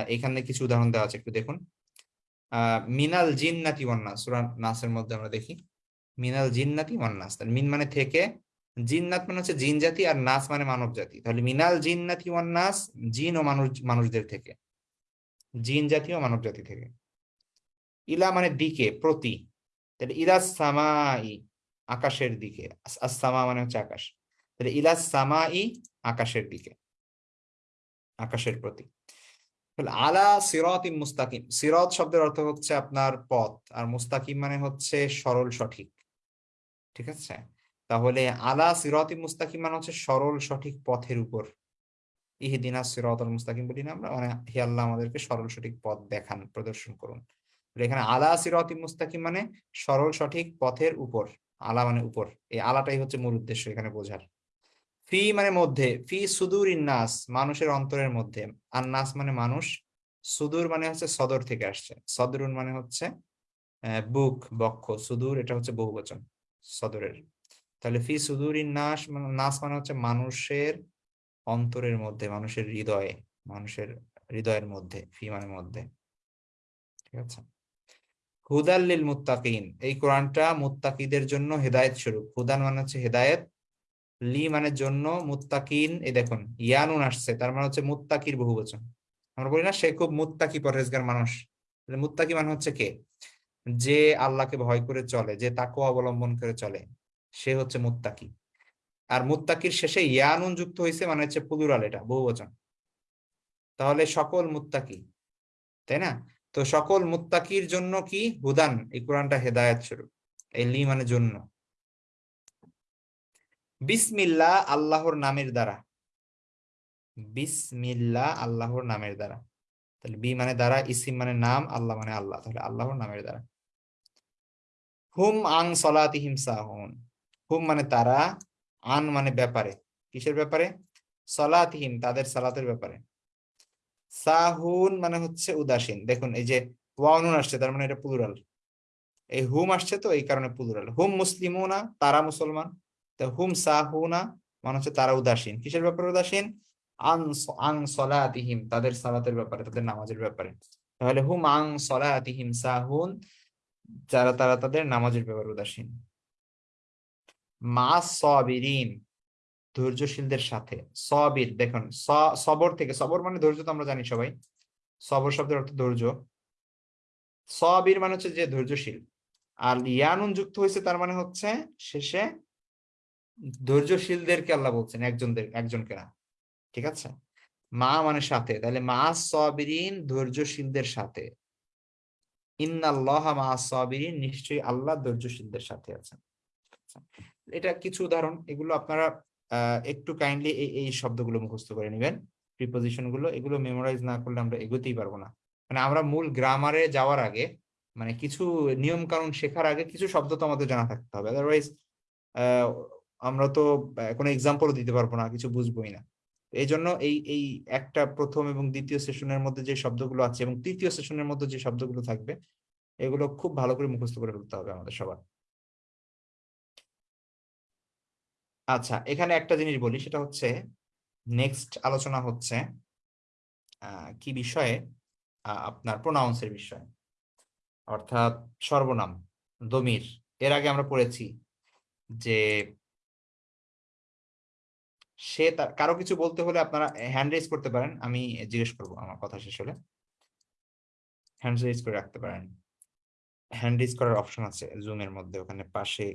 এখানে কিছু উদাহরণ দেওয়া আছে, একটু দেখুন। মিনাল জিন্নাতি ওয়ান্নাস, সূরা নাসের মধ্যে আমরা দেখি। মিনাল জিন্নাতি ওয়ান্নাস মিন মানে থেকে, জিন্নাত মানে হচ্ছে জিন জাতি আর নাস মানে মানব জাতি। তাহলে মিনাল জিন্নাতি ওয়ান্নাস, জিন ও মানুষ, মানুষদের থেকে। জিন জাতি ও মানব জাতি থেকে। ইলা মানে দিকে, প্রতি। তাহলে ইলা সামাই, আকাশের দিকে। আস- আস-সামা মানে হচ্ছে আকাশ। তাহলে ইলা সামাই আকাশের দিকে। আকাশের প্রতি। আলা সিরাতিম মুস্তাকিম। সিরাত শব্দের অর্থ হচ্ছে আপনার পথ। আর মুস্তাকিম মানে হচ্ছে সরল সঠিক। ঠিক আছে? তাহলে আলা সিরাতিম মুস্তাকিম মানে হচ্ছে সরল সঠিক পথের উপর। ইহদিনা সিরাতাল মুস্তাকিম বলি না আমরা। মানে হে আল্লাহ আমাদেরকে সরল সঠিক পথ দেখান, প্রদর্শন করুন। এখানে আলা সিরাতিম মুস্তাকিম মানে সরল সঠিক পথের উপর। আলা মানে উপর। এই আলাটাই হচ্ছে মূল উদ্দেশ্য এখানে বোঝার। ফি মানে মধ্যে, ফি সুদূর নাস মানুষের অন্তরের মধ্যে। আর নাস মানে মানুষ, সুদূর মানে হচ্ছে সদর থেকে আসছে। সদরুন মানে হচ্ছে বুক, বক্ষ। সুদূর, এটা হচ্ছে বহুবচন, সদরের। তাহলে ফি সুদূর নাস মানে নাস মানে হচ্ছে মানুষের অন্তরের মধ্যে, মানুষের হৃদয়ে, মানুষের হৃদয়ের মধ্যে, ফি মানে মধ্যে। ঠিক আছে? হুদাল্লিল মুত্তাকিন, এই কোরআনটা মুত্তাকিদের জন্য হেদায়েত স্বরূপ। হুদান মানে হচ্ছে হেদায়েত লি মানে জন্য মুত্তাকিন, এই দেখুন, ইয়ানুন আসছে, তার মানে হচ্ছে মুত্তাকির বহুবচন। আমরা বলি না, সে খুব মুত্তাকি পরহেজগার মানুষ। মুত্তাকি মানে হচ্ছে কে? যে আল্লাহকে ভয় করে চলে, যে তাকে অবলম্বন করে চলে, সে হচ্ছে মুত্তাকি। আর মুত্তাকির শেষে ইয়ানুন যুক্ত হয়েছে মানে হচ্ছে প্লুরাল এটা, বহুবচন। তাহলে সকল মুত্তাকি, তাই না? তো সকল মুত্তাকির জন্য কি? হুদান, এই কোরআনটা হেদায়েত স্বরূপ, এই লি মানে জন্য। বিসমিল্লাহ আল্লাহর নামের দ্বারা। বিসমিল্লাহ আল্লাহর নামের দ্বারা। তাহলে বি মানে দ্বারা, ইসিম মানে নাম, আল্লাহ মানে আল্লাহ, তাহলে আল্লাহর নামের দ্বারা। হুম আং সলাতিহিম সাহুন। হুম মানে তারা, আন মানে ব্যাপারে। কিসের ব্যাপারে? সলাতিহিম, তাদের সালাতের ব্যাপারে। সাহুন মানে হচ্ছে উদাসীন। দেখুন, এই যে ওয়ানুন আসছে, তার মানে এটা প্লুরাল এই হুম আসছে তো, এই কারণে প্লুরাল হুম মুসলিমও না তারা মুসলমান। তো হুম সাহুনা মানে হচ্ছে তারা উদাসীন। কিসের ব্যাপারে উদাসীন? আন সলাতিহিম, তাদের সালাতের ব্যাপারে, তাদের নামাজের ব্যাপারে। তাহলে হুম আং সলাতিহিম সাহুন, যারা, তারা তাদের নামাজের ব্যাপারে উদাসীন। মা সবিরিন, ধৈর্যশীলদের সাথে। সবির, দেখুন সবর থেকে, সবর মানে ধৈর্য তো আমরা জানি সবাই। সবর শব্দের অর্থ ধৈর্য। সবির মানে হচ্ছে যে ধৈর্যশীল। আর ইয়ানুন যুক্ত হয়েছে তার মানে হচ্ছে শেষে ধৈর্যশীলদেরকে আল্লাহ বলছেন, একজনদের, একজনকে না। ঠিক আছে? মা মানে সাথে। তাহলে মা সবিরিন ধৈর্যশীলদের সাথে। ইন্নাল্লাহ মা সবিরিন, নিশ্চয়ই আল্লাহ ধৈর্যশীলদের সাথে আছেন। এটা কিছু উদাহরণ, এগুলো আপনারা একটু কাইন্ডলি এই এই শব্দগুলো মুখস্থ করে নেবেন। প্রিপোজিশনগুলো, এগুলো মেমোরাইজ না করলে আমরা এগোতেই পারব না। মানে আমরা মূল গ্রামারে যাওয়ার আগে মানে কিছু নিয়ম কানুন শেখার আগে কিছু শব্দ তো আমাদের জানা থাকতে হবে। আদারওয়াইজ আমরা তো কোনো এক্সাম্পলও দিতে পারব না, কিছু বুঝবোই না। এই জন্য এই এই একটা প্রথম এবং দ্বিতীয় সেশনের মধ্যে যে শব্দগুলো আছে এবং তৃতীয় সেশনের মধ্যে যে শব্দগুলো থাকবে, এগুলো খুব ভালো করে মুখস্থ করে ফেলতে হবে আমাদের সবার। আচ্ছা এখানে একটা জিনিস বলি, সেটা হচ্ছে নেক্সট আলোচনা হচ্ছে কি বিষয়ে? আপনার প্রোনাউন্সের বিষয়ে। অর্থাৎ সর্বনাম, দমির। এর আগে আমরা পড়েছি যে সে তার কারও কিছু বলতে হলে আপনারা হ্যান্ড রেজ করতে পারেন। আমি জিজ্ঞেস করব আমার কথা শেষ হলে। হ্যান্ড রেজ করে রাখতে পারেন। হ্যান্ড রেজ করার অপশন আছে। জুমের মধ্যে ওখানে পাশে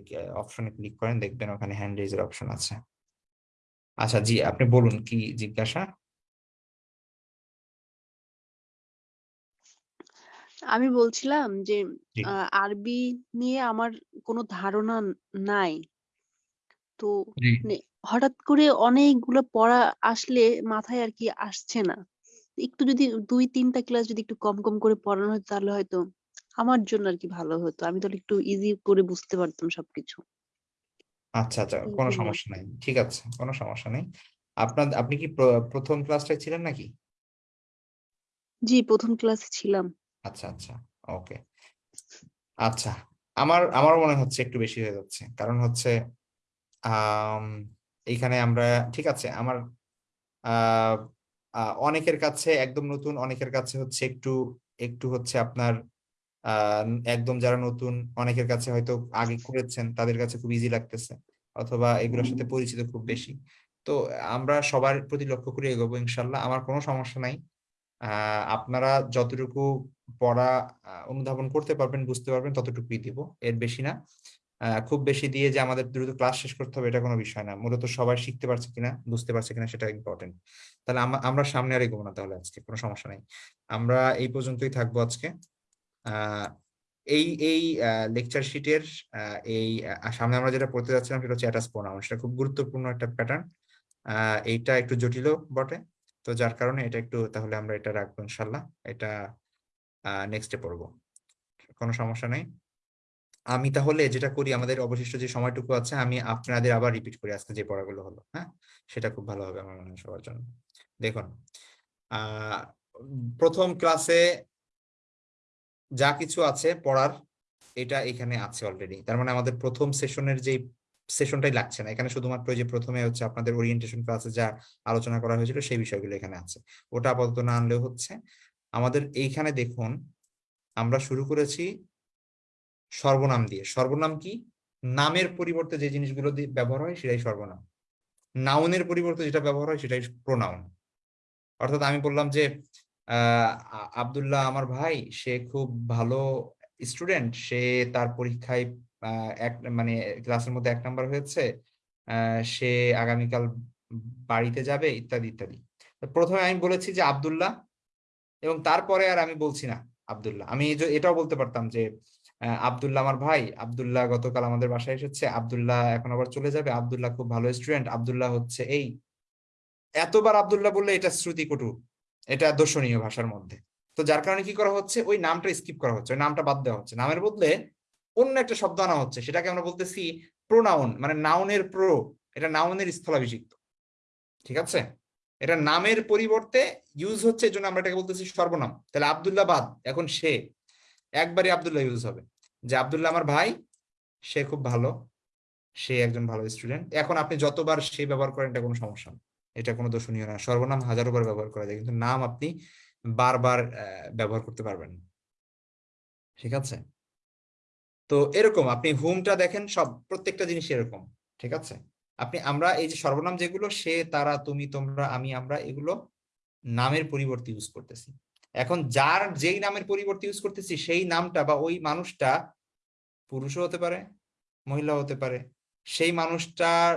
অপশনে ক্লিক করেন দেখবেন ওখানে হ্যান্ড রেজের অপশন আছে। আচ্ছা জি আপনি বলুন কি জিজ্ঞাসা? আমি বলছিলাম যে আরবি নিয়ে আমার কোনো ধারণা নাই। তো হঠাৎ করে অনেকগুলো পড়া আসলে মাথায় আর কি আসছে না। একটু যদি দুই তিনটা ক্লাস যদি একটু কম কম করে পড়ানো হতো তাহলে হয়তো আমার জন্য আর কি ভালো হতো। আমি তাহলে একটু ইজি করে বুঝতে পারতাম সবকিছু। আচ্ছা আচ্ছা এই কোনো জন্য। সমস্যা নাই। ঠিক আছে কোনো সমস্যা নেই। আপনার আপনি কি প্র- প্রথম ক্লাসটায় ছিলেন নাকি? জি প্রথম ক্লাসে ছিলাম। আচ্ছা আচ্ছা ওকে। আচ্ছা আমার আমার মনে হচ্ছে একটু বেশি হয়ে যাচ্ছে। কারণ হচ্ছে আম, এইখানে আমরা, ঠিক আছে, আমার অনেকের কাছে একদম নতুন, অনেকের কাছে হচ্ছে একটু একটু হচ্ছে আপনার একদম যারা নতুন, অনেকের কাছে হয়তো আগে করেছেন, তাদের কাছে খুব ইজি লাগতেছে। অথবা এগুলোর সাথে পরিচিত খুব বেশি। তো আমরা সবার প্রতি লক্ষ্য করে এগোবো, ইনশাল্লাহ। আমার কোনো সমস্যা নাই। আপনারা যতটুকু পড়া অনুধাবন করতে পারবেন, বুঝতে পারবেন, ততটুকুই দিব। এর বেশি না। খুব বেশি দিয়ে যে আমাদের দ্রুত ক্লাস শেষ করতে হবে, এটা কোনো বিষয় না। মূলত সবাই শিখতে পারছে কিনা, বুঝতে পারছে কিনা সেটা ইম্পর্টেন্ট তাহলে আমরা সামনে আর এগোবো না তাহলে আজকে, কোনো সমস্যা নেই। আমরা এই পর্যন্তই থাকব আজকে। এই এই লেকচার শিটের এই সামনে আমরা যেটা পড়তে যাচ্ছিলাম সেটা হচ্ছে অ্যাটাচ প্রোনাউন সেটা খুব গুরুত্বপূর্ণ একটা প্যাটার্ন এইটা একটু জটিলও বটে। তো যার কারণে এটা একটু তাহলে আমরা এটা রাখব ইনশাল্লাহ এটা নেক্সটে পড়ব। কোনো সমস্যা নেই। আমি তাহলে যেটা করি, আমাদের অবশিষ্ট যে সময়টুকু আছে, আমি আপনাদের আবার রিপিট করি আজকে যে পড়াগুলো হলো হ্যাঁ? সেটা খুব ভালো হবে আমার মনে হয় সবার জন্য। দেখুন প্রথম ক্লাসে যা কিছু আছে পড়ার, এটা এখানে আছে অলরেডি তার মানে আমাদের প্রথম সেশনের যে সেশনটাই লাগছে না। এখানে শুধুমাত্র যে প্রথমে হচ্ছে আপনাদের ওরিয়েন্টেশন ক্লাসে যা আলোচনা করা হয়েছিল, সেই বিষয়গুলো এখানে আছে। ওটা আপাতত না আনলেও হচ্ছে। আমাদের এইখানে দেখুন, আমরা শুরু করেছি সর্বনাম দিয়ে। সর্বনাম কি? নামের পরিবর্তে যে জিনিসগুলো দিয়ে ব্যবহার হয় সেটাই সর্বনাম। নাউনের পরিবর্তে যেটা ব্যবহার হয় সেটাই প্রোনাউন। অর্থাৎ আমি বললাম যে আহ আব্দুল্লাহ আমার ভাই, সে খুব ভালো স্টুডেন্ট, সে তার পরীক্ষায় এক মানে ক্লাসের মধ্যে এক নাম্বার হয়েছে সে আগামীকাল বাড়িতে যাবে, ইত্যাদি ইত্যাদি। প্রথমে আমি বলেছি যে, আবদুল্লাহ এবং তারপরে আর আমি বলছি না আব্দুল্লাহ। আমি এটাও বলতে পারতাম যে আব্দুল্লাহ আমার ভাই। আব্দুল্লাহ গতকাল আমাদের বাসায় এসেছে। আব্দুল্লাহ এখন আবার চলে যাবে। আব্দুল্লাহ খুব ভালো স্টুডেন্ট আব্দুল্লাহ হচ্ছে এই এতবার আব্দুল্লাহ বললে এটা শ্রুতিকটু। এটা দর্শনীয় ভাষার মধ্যে। তো যার কারণে কি করা হচ্ছে? ওই নামটা স্কিপ করা হচ্ছে। ওই নামটা বাদ দেওয়া হচ্ছে। নামের বদলে অন্য একটা শব্দ আনা হচ্ছে। সেটাকে আমরা বলতেছি প্রোনাউন মানে নাউনের প্রো এটা নাউনের স্থলাভিষিক্ত। ঠিক আছে? এটা নামের পরিবর্তে ইউজ হচ্ছে জন্য আমরা এটাকে বলতেছি সর্বনাম। তাহলে আবদুল্লাহ বাদ। এখন সে। একবারই আবদুল্লাহ ইউজ হবে। যে আব্দুল্লাহ আমার ভাই, সে খুব ভালো, সে একজন ভালো স্টুডেন্ট এখন আপনি যতবার সে ব্যবহার করেন, এটা কোনো সমস্যা না। এটা কোনো দোষণীয় না। সর্বনাম হাজারো বার ব্যবহার করা যায়, কিন্তু নাম আপনি বারবার ব্যবহার করতে পারবেন না। ঠিক আছে? তো এরকম, আপনি হুমটা দেখেন, সব, প্রত্যেকটা জিনিস এরকম। ঠিক আছে? আপনি, আমরা এই যে সর্বনাম যেগুলো, সে, তারা, তুমি, তোমরা, আমি, আমরা, এগুলো নামের পরিবর্তে ইউজ করতেছি। এখন যার যেই নামের পরিবর্তে ইউজ করতেছি, সেই নামটা বা ওই মানুষটা পুরুষও হতে পারে মহিলা হতে পারে। সেই মানুষটার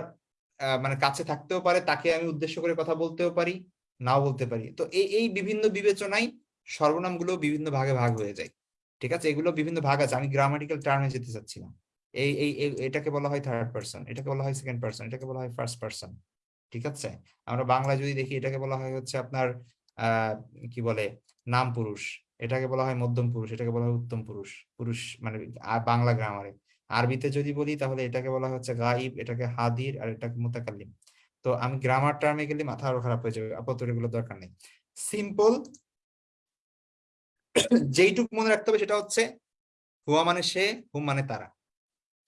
মানে কাছে থাকতেও পারে, তাকে আমি উদ্দেশ্য করে কথা বলতেও পারি, নাও বলতে পারি। তো এই এই বিভিন্ন বিবেচনায় সর্বনামগুলো বিভিন্ন ভাগে ভাগ হয়ে যায়। ঠিক আছে? এগুলো বিভিন্ন ভাগ আছে। আমি গ্রামাটিক্যাল টার্মে যেতে চাচ্ছি না এই এই, এটাকে বলা হয় থার্ড পার্সন এটাকে বলা হয় সেকেন্ড পার্সন এটাকে বলা হয় ফার্স্ট পার্সন ঠিক আছে? আমরা বাংলা যদি দেখি, এটাকে বলা হয় হচ্ছে আপনার কি বলে, নাম পুরুষ। এটাকে বলা হয় মধ্যম পুরুষ, এটাকে বলা হয় উত্তম পুরুষ। পুরুষ মানে বাংলা গ্রামারে আরবিতে যদি বলি তাহলে এটাকে বলা হচ্ছে গাইব, এটাকে হাদির আর এটাকে মুতাকাল্লিম। তো আমি গ্রামার টার্মে গেলে মাথা আরও খারাপ হয়ে যাবে, আপাতত এগুলো দরকার নেই। সিম্পল যেইটুকু মনে রাখতে হবে সেটা হচ্ছে হুয়া মানে সে, হুম মানে তারা।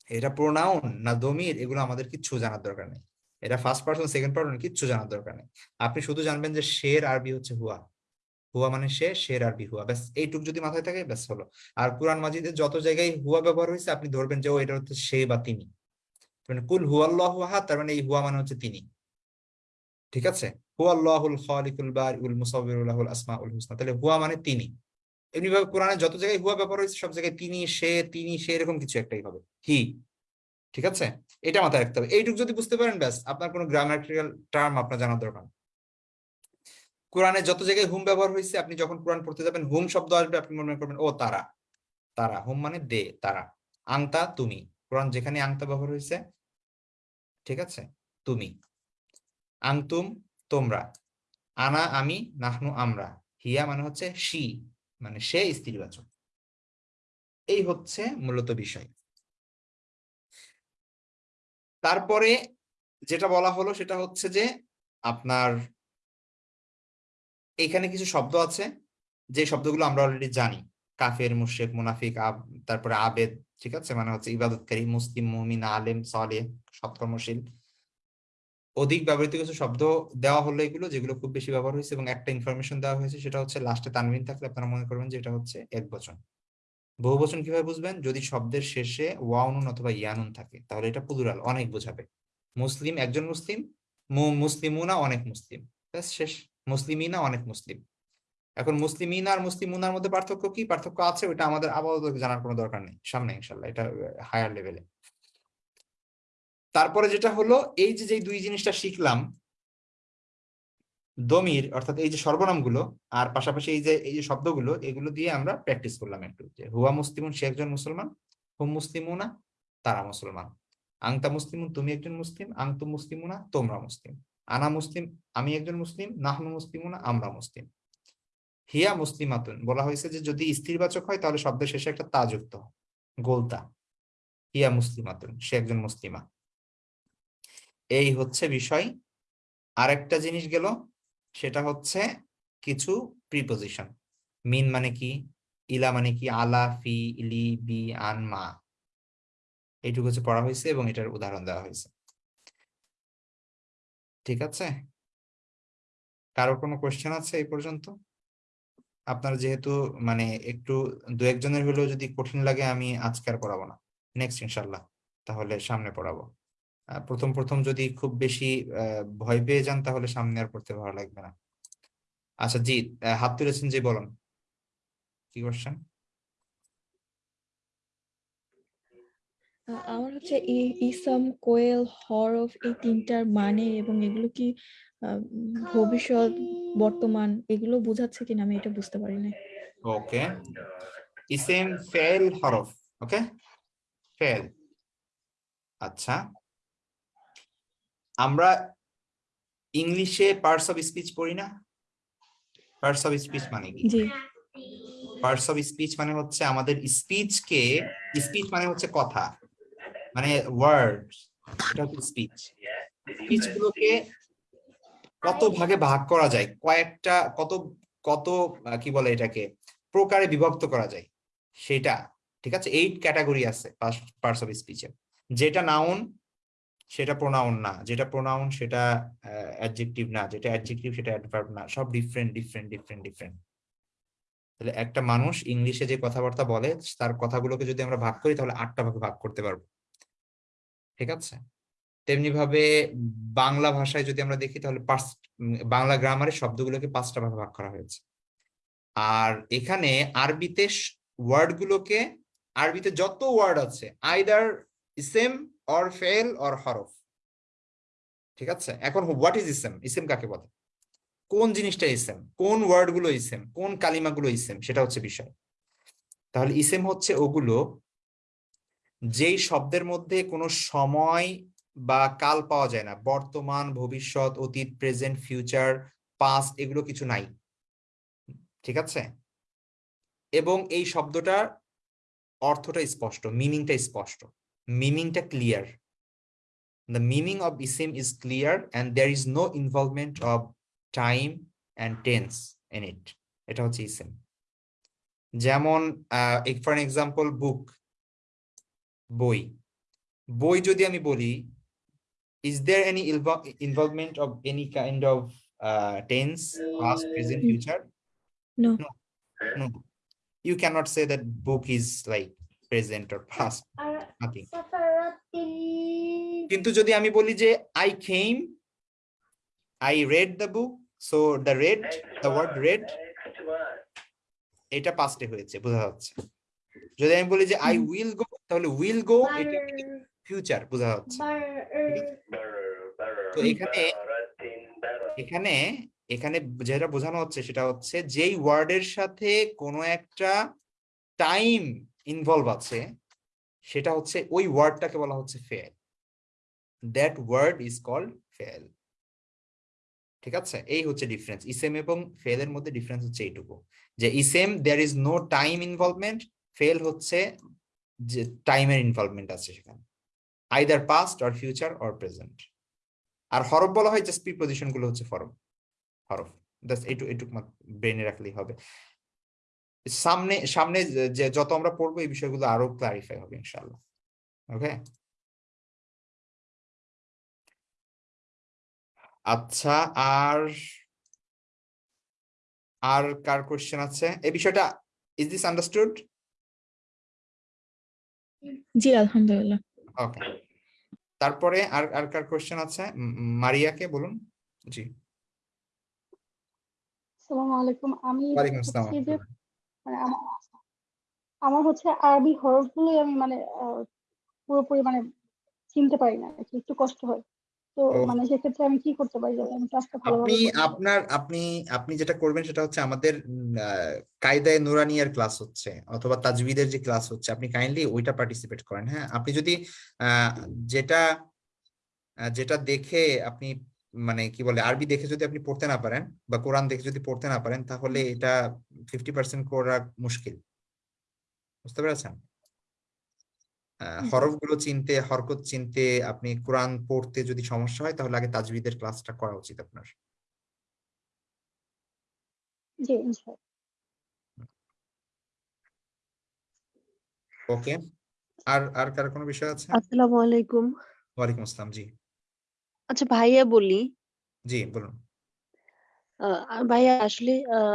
এটা প্রোনাউন না দমির, এগুলো আমাদের কিচ্ছু জানার দরকার নেই। এটা ফার্স্ট পার্সন সেকেন্ড পার্সন কিচ্ছু জানার দরকার নেই। আপনি শুধু জানবেন যে শের আরবি হচ্ছে হুয়া। হুয়া মানে সে শের আরবি হুয়া। ব্যাস, এইটুক যদি মাথায় থাকে, ব্যাস হলো। আর কোরআন মাজিদে যত জায়গায় হুয়া ব্যবহার হয়েছে, আপনি ধরবেন যে, ও, এটা হচ্ছে সে বা তিনি। মানে কুল হুয়াল্লাহ আহাদ তার মানে এই হুয়া মানে হচ্ছে তিনি। ঠিক আছে? হুয়াল্লাহুল খালিকুল বারিউল লাহুল আসমাউল হুসনা তাহলে হুয়া মানে তিনি। এমনি ভাবে কোরআনে যত জায়গায় হুয়া ব্যবহার হয়েছে, সব জায়গায় তিনি, সে তিনি, সে, এরকম কিছু একটাই হবে। হি ঠিক আছে? এটা মাথায় রাখতে হবে। এইটুকু যদি বুঝতে পারেন, ব্যাস, আপনার কোনো গ্রামাটিক্যাল টার্ম আপনার জানার দরকার কোরআনে যত জায়গায় হুম ব্যবহার হয়েছে, আপনি যখন কোরআন পড়তে যাবেন, হুম শব্দ আসবে, আপনি মনে করবেন, ও, তারা। তারা, হুম মানে দে, তারা। আংতা, তুমি। কোরআন যেখানে আংতা ব্যবহার হয়েছে, ঠিক আছে? তুমি। আংতুম, তোমরা। আনা, আমি, নাহনু, আমরা। হিয়া মানে হচ্ছে সি মানে সে স্ত্রীবাচক। এই হচ্ছে মূলত বিষয়। তারপরে যেটা বলা হলো সেটা হচ্ছে যে আপনার এখানে কিছু শব্দ আছে, যে শব্দগুলো আমরা অলরেডি জানি। কাফের মুশেক মুনাফিক, আব, তারপরে আবেদ, ঠিক আছে? মানে হচ্ছে ইবাদতকারী, মুসলিম, মুমিন, আলেম সালে সৎকর্মশীল। অধিক ব্যবহৃত কিছু শব্দ দেওয়া হলো এগুলো, যেগুলো খুব বেশি ব্যবহার হয়েছে এবং একটা ইনফরমেশন দেওয়া হয়েছে, সেটা হচ্ছে লাস্টে তানবিন থাকলে আপনারা মনে করবেন যে এটা হচ্ছে এক বচন। বহু বচন কীভাবে বুঝবেন? যদি শব্দের শেষে ওয়াউনুন অথবা ইয়ানুন থাকে, তাহলে এটা প্লুরাল অনেক বোঝাবে। মুসলিম, একজন মুসলিম মুসলিমুনা, অনেক মুসলিম। শেষ। মুসলিমিনা, অনেক মুসলিম। এখন মুসলিমিনা আর মুসলিমুনার মধ্যে পার্থক্য কি? পার্থক্য আছে ওটা আমাদের আপাতত জানার কোনো দরকার নেই। সামনে ইনশাল্লাহ এটা হায়ার লেভেলে তারপরে যেটা হলো, এই যে দুই জিনিসটা শিখলাম দমির, অর্থাৎ এই যে সর্বনামগুলো, আর পাশাপাশি এই যে এই যে শব্দগুলো, এগুলো দিয়ে আমরা প্র্যাকটিস করলাম একটু, যে হুয়া মুসলিমুন, সে একজন মুসলমান, হুম মুসলিমুনা, তারা মুসলমান। আংতা মুসলিমুন, তুমি একজন মুসলিম, আংতু মুসলিমুনা, তোমরা মুসলিম। আনা মুসলিম, আমি একজন মুসলিম, নাহনু মুসলিমুনা, আমরা মুসলিম। হিয়া মুসলিমাতুন, বলা হয়েছে যে যদি স্থিরবাচক হয়, তাহলে শব্দের শেষে একটা তা যুক্ত। গোলতা। হিয়া মুসলিমাতুন, সে একজন মুসলিমা। এই হচ্ছে বিষয়। আরেকটা জিনিস গেল সেটা হচ্ছে কিছু প্রিপোজিশন মিন মানে কি? ইলা মানে কি? আলা, ফি ইলি বি, আন, মা। এইটুকু হচ্ছে পড়া হয়েছে এবং এটার উদাহরণ দেওয়া হয়েছে। ঠিক আছে? কারও কোনো কোয়েশ্চেন আছে এই পর্যন্ত? আপনার যেহেতু মানে একটু দু একজনের হলেও যদি কঠিন লাগে আমি আজকে আর পড়াবো না। নেক্সট ইনশাল্লাহ তাহলে সামনে পড়াবো। প্রথম প্রথম যদি খুব বেশি ভয় পেয়ে যান তাহলে সামনে আর পড়তে ভালো লাগবে না। আচ্ছা জি হাত তুলেছেন যে বলুন। কি কোশ্চেন আমার হচ্ছে ইসম কোয়েল হরফ এই তিনটার মানে এবং এগুলো কি ভবিষ্যৎ বর্তমান এগুলো বোঝাচ্ছে কিনা আমি এটা বুঝতে পারি না ওকে ইসেম ফেল হরফ ওকে ফেল। আচ্ছা। আমরা ইংলিশে পার্টস অফ স্পিচ পড়ি না? পার্টস অফ স্পিচ মানে কি? পার্টস অফ স্পিচ মানে হচ্ছে আমাদের স্পিচকে স্পিচ মানে হচ্ছে কথা মানে ওয়ার্ড এটা হচ্ছে স্পিচ স্পিচ গুলোকে কত ভাগে ভাগ করা যায়? কয়েকটা কত কত কি বলে এটাকে? প্রকারে বিভক্ত করা যায়। সেটা ঠিক আছে? এইট ক্যাটাগরি আছে পার্টস অফ স্পিচের যেটা নাউন সেটা প্রোনাউন না। যেটা প্রোনাউন সেটা অ্যাডজেক্টিভ না। যেটা অ্যাডজেক্টিভ সেটা অ্যাডভার্ব না। সব ডিফারেন্ট ডিফারেন্ট ডিফারেন্ট ডিফারেন্ট তাহলে একটা মানুষ ইংলিশে যে কথাবার্তা বলে, তার কথাগুলোকে যদি আমরা ভাগ করি, তাহলে আটটা ভাগে ভাগ করতে পারব। ঠিক আছে? তেমনি ভাবে বাংলা ভাষায় যদি আমরা দেখি, তাহলে পাঁচ বাংলা গ্রামারের শব্দগুলোকে পাঁচটা ভাগে ভাগ করা হয়েছে। আর এখানে আরবিতে ওয়ার্ডগুলোকে আরবিতে যত ওয়ার্ড আছে আইদার ইসেম অর ফেল অর হরফ। ঠিক আছে? এখন হোয়াট ইজ ইসেম ইসেম কাকে বলে? কোন জিনিসটা ইসেম কোন ওয়ার্ডগুলো ইসেম কোন কালিমাগুলো ইসেম সেটা হচ্ছে বিষয়। তাহলে ইসেম হচ্ছে ওগুলো যেই শব্দের মধ্যে কোনো সময় বা কাল পাওয়া যায় না। বর্তমান, ভবিষ্যৎ, অতীত প্রেজেন্ট ফিউচার পাস্ট এগুলো কিছু নাই। ঠিক আছে? এবং এই শব্দটার অর্থটা স্পষ্ট মিনিংটা স্পষ্ট। মিনিংটা clear the meaning of isim is clear and there is no involvement of time and tense in it এটা হচ্ছে ইসিম যেমন ফর এক্সাম্পল বুক বই বই যদি আমি বলি is there any invo- involvement of any kind of uh, tense past present Mm. future No. no no you cannot say that book is like present or past. nothing. কিন্তু যদি আমি বলি যে I Khem I read the book so the read the word read এটা পাস্টে হয়েছে বোঝা যাচ্ছে। যদি আমি বলি যে আই। উইল গো তাহলে উইল গো এটা ফিউচার বোঝা যাচ্ছে। তো এখানে এখানে এখানে যেটা বোঝানো হচ্ছে সেটা হচ্ছে যেই ওয়ার্ডের সাথে কোনো একটা টাইম ইনভলভ আছে, সেটা হচ্ছে ওই ওয়ার্ডটাকে বলা হচ্ছে ফেল দ্যাট ওয়ার্ড ইজ কল্ড ফেল ঠিক আছে? এই হচ্ছে ডিফারেন্স ইসেম এবং ফেল এর মধ্যে ডিফারেন্স হচ্ছে এইটুকু। যে ইসেম there is no time involvement fail হচ্ছে যে টাইমের ইনভলভমেন্ট আছে সেখানে। Either past or future or present আর হরফ বলা হয় জাস্ট প্রিপোজিশনগুলো হচ্ছে হরফ। হরফ। জাস্ট এইটু, এইটুকু ব্রেনে রাখলেই হবে। সামনে সামনে যে- যত আমরা পড়ব এই বিষয়গুলো আরও ক্লারিফাই হবে ইনশাআল্লাহ। ওকে আচ্ছা আর আর কার কোশ্চেন আছে? এই বিষয়টা ইজ দিস আন্ডারস্টুড জি আলহামদুলিল্লাহ। ওকে তারপরে আর আর কার কোশ্চেন আছে? মারিয়াকে বলুন। জি। আসসালামু আলাইকুম আমি ওয়ালাইকুম আসসালাম মানে আমার আমার হচ্ছে আরবি হরফগুলোই আমি মানে আহ, পুরোপুরি মানে চিনতে পারি না একটু কষ্ট হয়। তো মানে সেক্ষেত্রে আমি কি করতে পারি যাতে আমি ক্লাসটা ভালোভাবে আপনি আপনার আপনি আপনি যেটা করবেন সেটা হচ্ছে আমাদের কায়দায়ে নুরানিয়ার ক্লাস হচ্ছে অথবা তাজবিদের যে ক্লাস হচ্ছে আপনি কাইন্ডলি ওইটা পার্টিসিপেট করেন হ্যাঁ? আপনি যদি আহ, যেটা যেটা দেখে আপনি মানে কি বলে আরবি দেখে যদি আপনি পড়তে না পারেন বা কোরআন দেখে যদি পড়তে না পারেন তাহলে এটা ফিফটি পার্সেন্ট করা মুশকিল। বুঝতে পেরেছেন। হরফগুলো চিনতে হরকত চিনতে আপনি কোরআন পড়তে যদি সমস্যা হয় তাহলে আগে তাজবিদের ক্লাসটা করা উচিত আপনার। ওকে। আর আর কার কোনো বিষয় আছে? আসসালামু আলাইকুম। ওয়ালাইকুম আসসালাম জি। আচ্ছা ভাইয়া বলি। জি বলুন। আ- ভাইয়া আসলে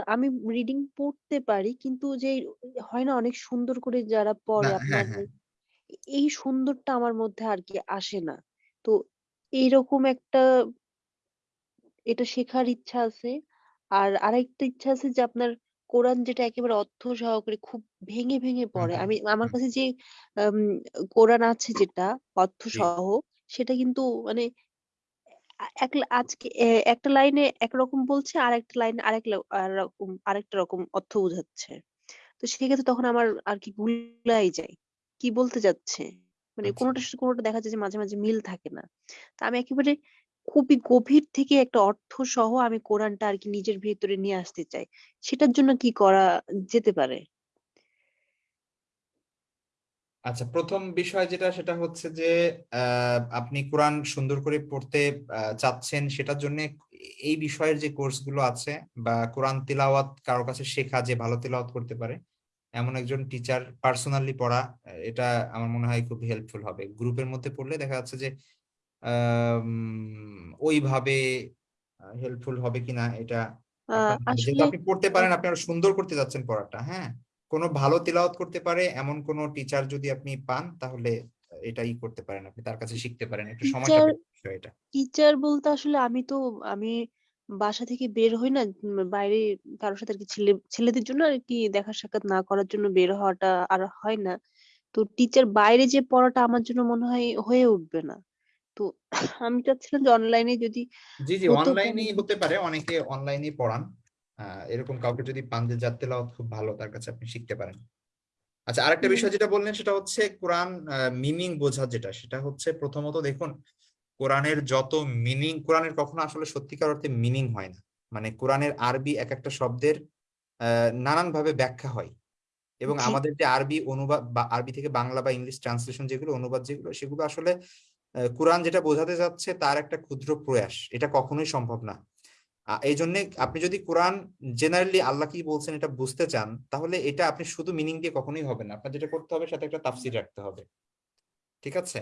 আমি রিডিং পড়তে পারি কিন্তু যে হয় না অনেক সুন্দর করে যারা পড়ে না হ্যাঁ আপনার হ্যাঁ। এই সুন্দরটা আমার মধ্যে আর কি আসে না। তো এইরকম একটা এটা শেখার ইচ্ছা আছে। আর আরেকটা ইচ্ছা আছে যে আপনার কোরআন যেটা একেবারে অর্থ সহকারে খুব ভেঙে ভেঙে হুম পড়ে। হুম আমি আমার হুম। কাছে যে আম, কোরআন আছে যেটা অর্থ জি। সহ সেটা কিন্তু মানে এক আজকে একটা লাইনে একরকম বলছে আর একটা লাইনে আরেক আর রকম আরেকটা রকম অর্থ বোঝাচ্ছে। তো সেক্ষেত্রে তখন আমার আর কি গুলাই যায় কি বলতে যাচ্ছে? মানে আচ্ছা। কোনোটার সাথে কোনোটা দেখা যায় যে মাঝে মাঝে মিল থাকে না। তা আমি একেবারে খুবই গভীর থেকে একটা অর্থ সহ আমি কোরআনটা আর কি নিজের ভিতরে নিয়ে আসতে চাই। সেটার জন্য কি করা যেতে পারে? আচ্ছা প্রথম বিষয় যেটা সেটা হচ্ছে যে আহ, আপনি কোরআন সুন্দর করে পড়তে চাচ্ছেন সেটার জন্য এই বিষয়ের যে কোর্সগুলো আছে বা কোরআন তিলাওয়াত কারও কাছে শেখা যে ভালো তিলাওয়াত করতে পারে এমন একজন টিচার পার্সোনালি পড়া এটা আমার মনে হয় খুব হেল্পফুল হবে। গ্রুপের মধ্যে পড়লে দেখা যাচ্ছে যে ওইভাবে হেল্পফুল হবে কিনা এটা আপনি পড়তে পারেন আপনি আরও সুন্দর করতে যাচ্ছেন পড়াটা হ্যাঁ? কোনো ভালো তিলাওয়াত করতে পারে এমন কোনো টিচার যদি আপনি পান তাহলে এটাই করতে পারেন আপনি তার কাছে শিখতে পারেন। একটু সময় বিষয় এটা। টিচার বলতে আসলে আমি তো আমি বাসা থেকে বের হই না বাইরে কারোর সাথে আর কি ছেলে ছেলেদের জন্য আর কি দেখা সাক্ষাৎ না করার জন্য বের হওয়াটা আর হয় না। তো টিচার বাইরে যে পড়াটা আমার জন্য মনে হয় হয়ে উঠবে না। তো আমি চাচ্ছিলাম যে অনলাইনে যদি জি জি অনলাইনেই হতে পারে অনেকে অনলাইনেই পড়ান। এরকম কাউকে যদি যে যার তেলাওয়াত খুব ভালো তার কাছে আপনি শিখতে পারেন। আচ্ছা আরেকটা বিষয় যেটা বললেন সেটা হচ্ছে কোরআন মিনিং বোঝা যেটা সেটা হচ্ছে প্রথমত দেখুন কোরআনের যত মিনিং কোরআনের কখনো আসলে সত্যিকার অর্থে মিনিং হয় না। মানে কোরআনের আরবি এক একটা শব্দের আহ, নানানভাবে ব্যাখ্যা হয়। এবং আমাদের যে আরবি অনুবাদ বা আরবি থেকে বাংলা বা ইংলিশ ট্রান্সলেশন যেগুলো অনুবাদ যেগুলো সেগুলো আসলে কোরআন যেটা বোঝাতে যাচ্ছে তার একটা ক্ষুদ্র প্রয়াস। এটা কখনোই সম্ভব না। এই জন্য আপনি যদি কোরআন জেনারেলি আল্লাহ কি বলছেন এটা বুঝতে চান তাহলে এটা আপনি শুধু মিনিং দিয়ে কখনোই হবে না। আপনার যেটা করতে হবে সাথে একটা তাফসির রাখতে হবে। ঠিক আছে?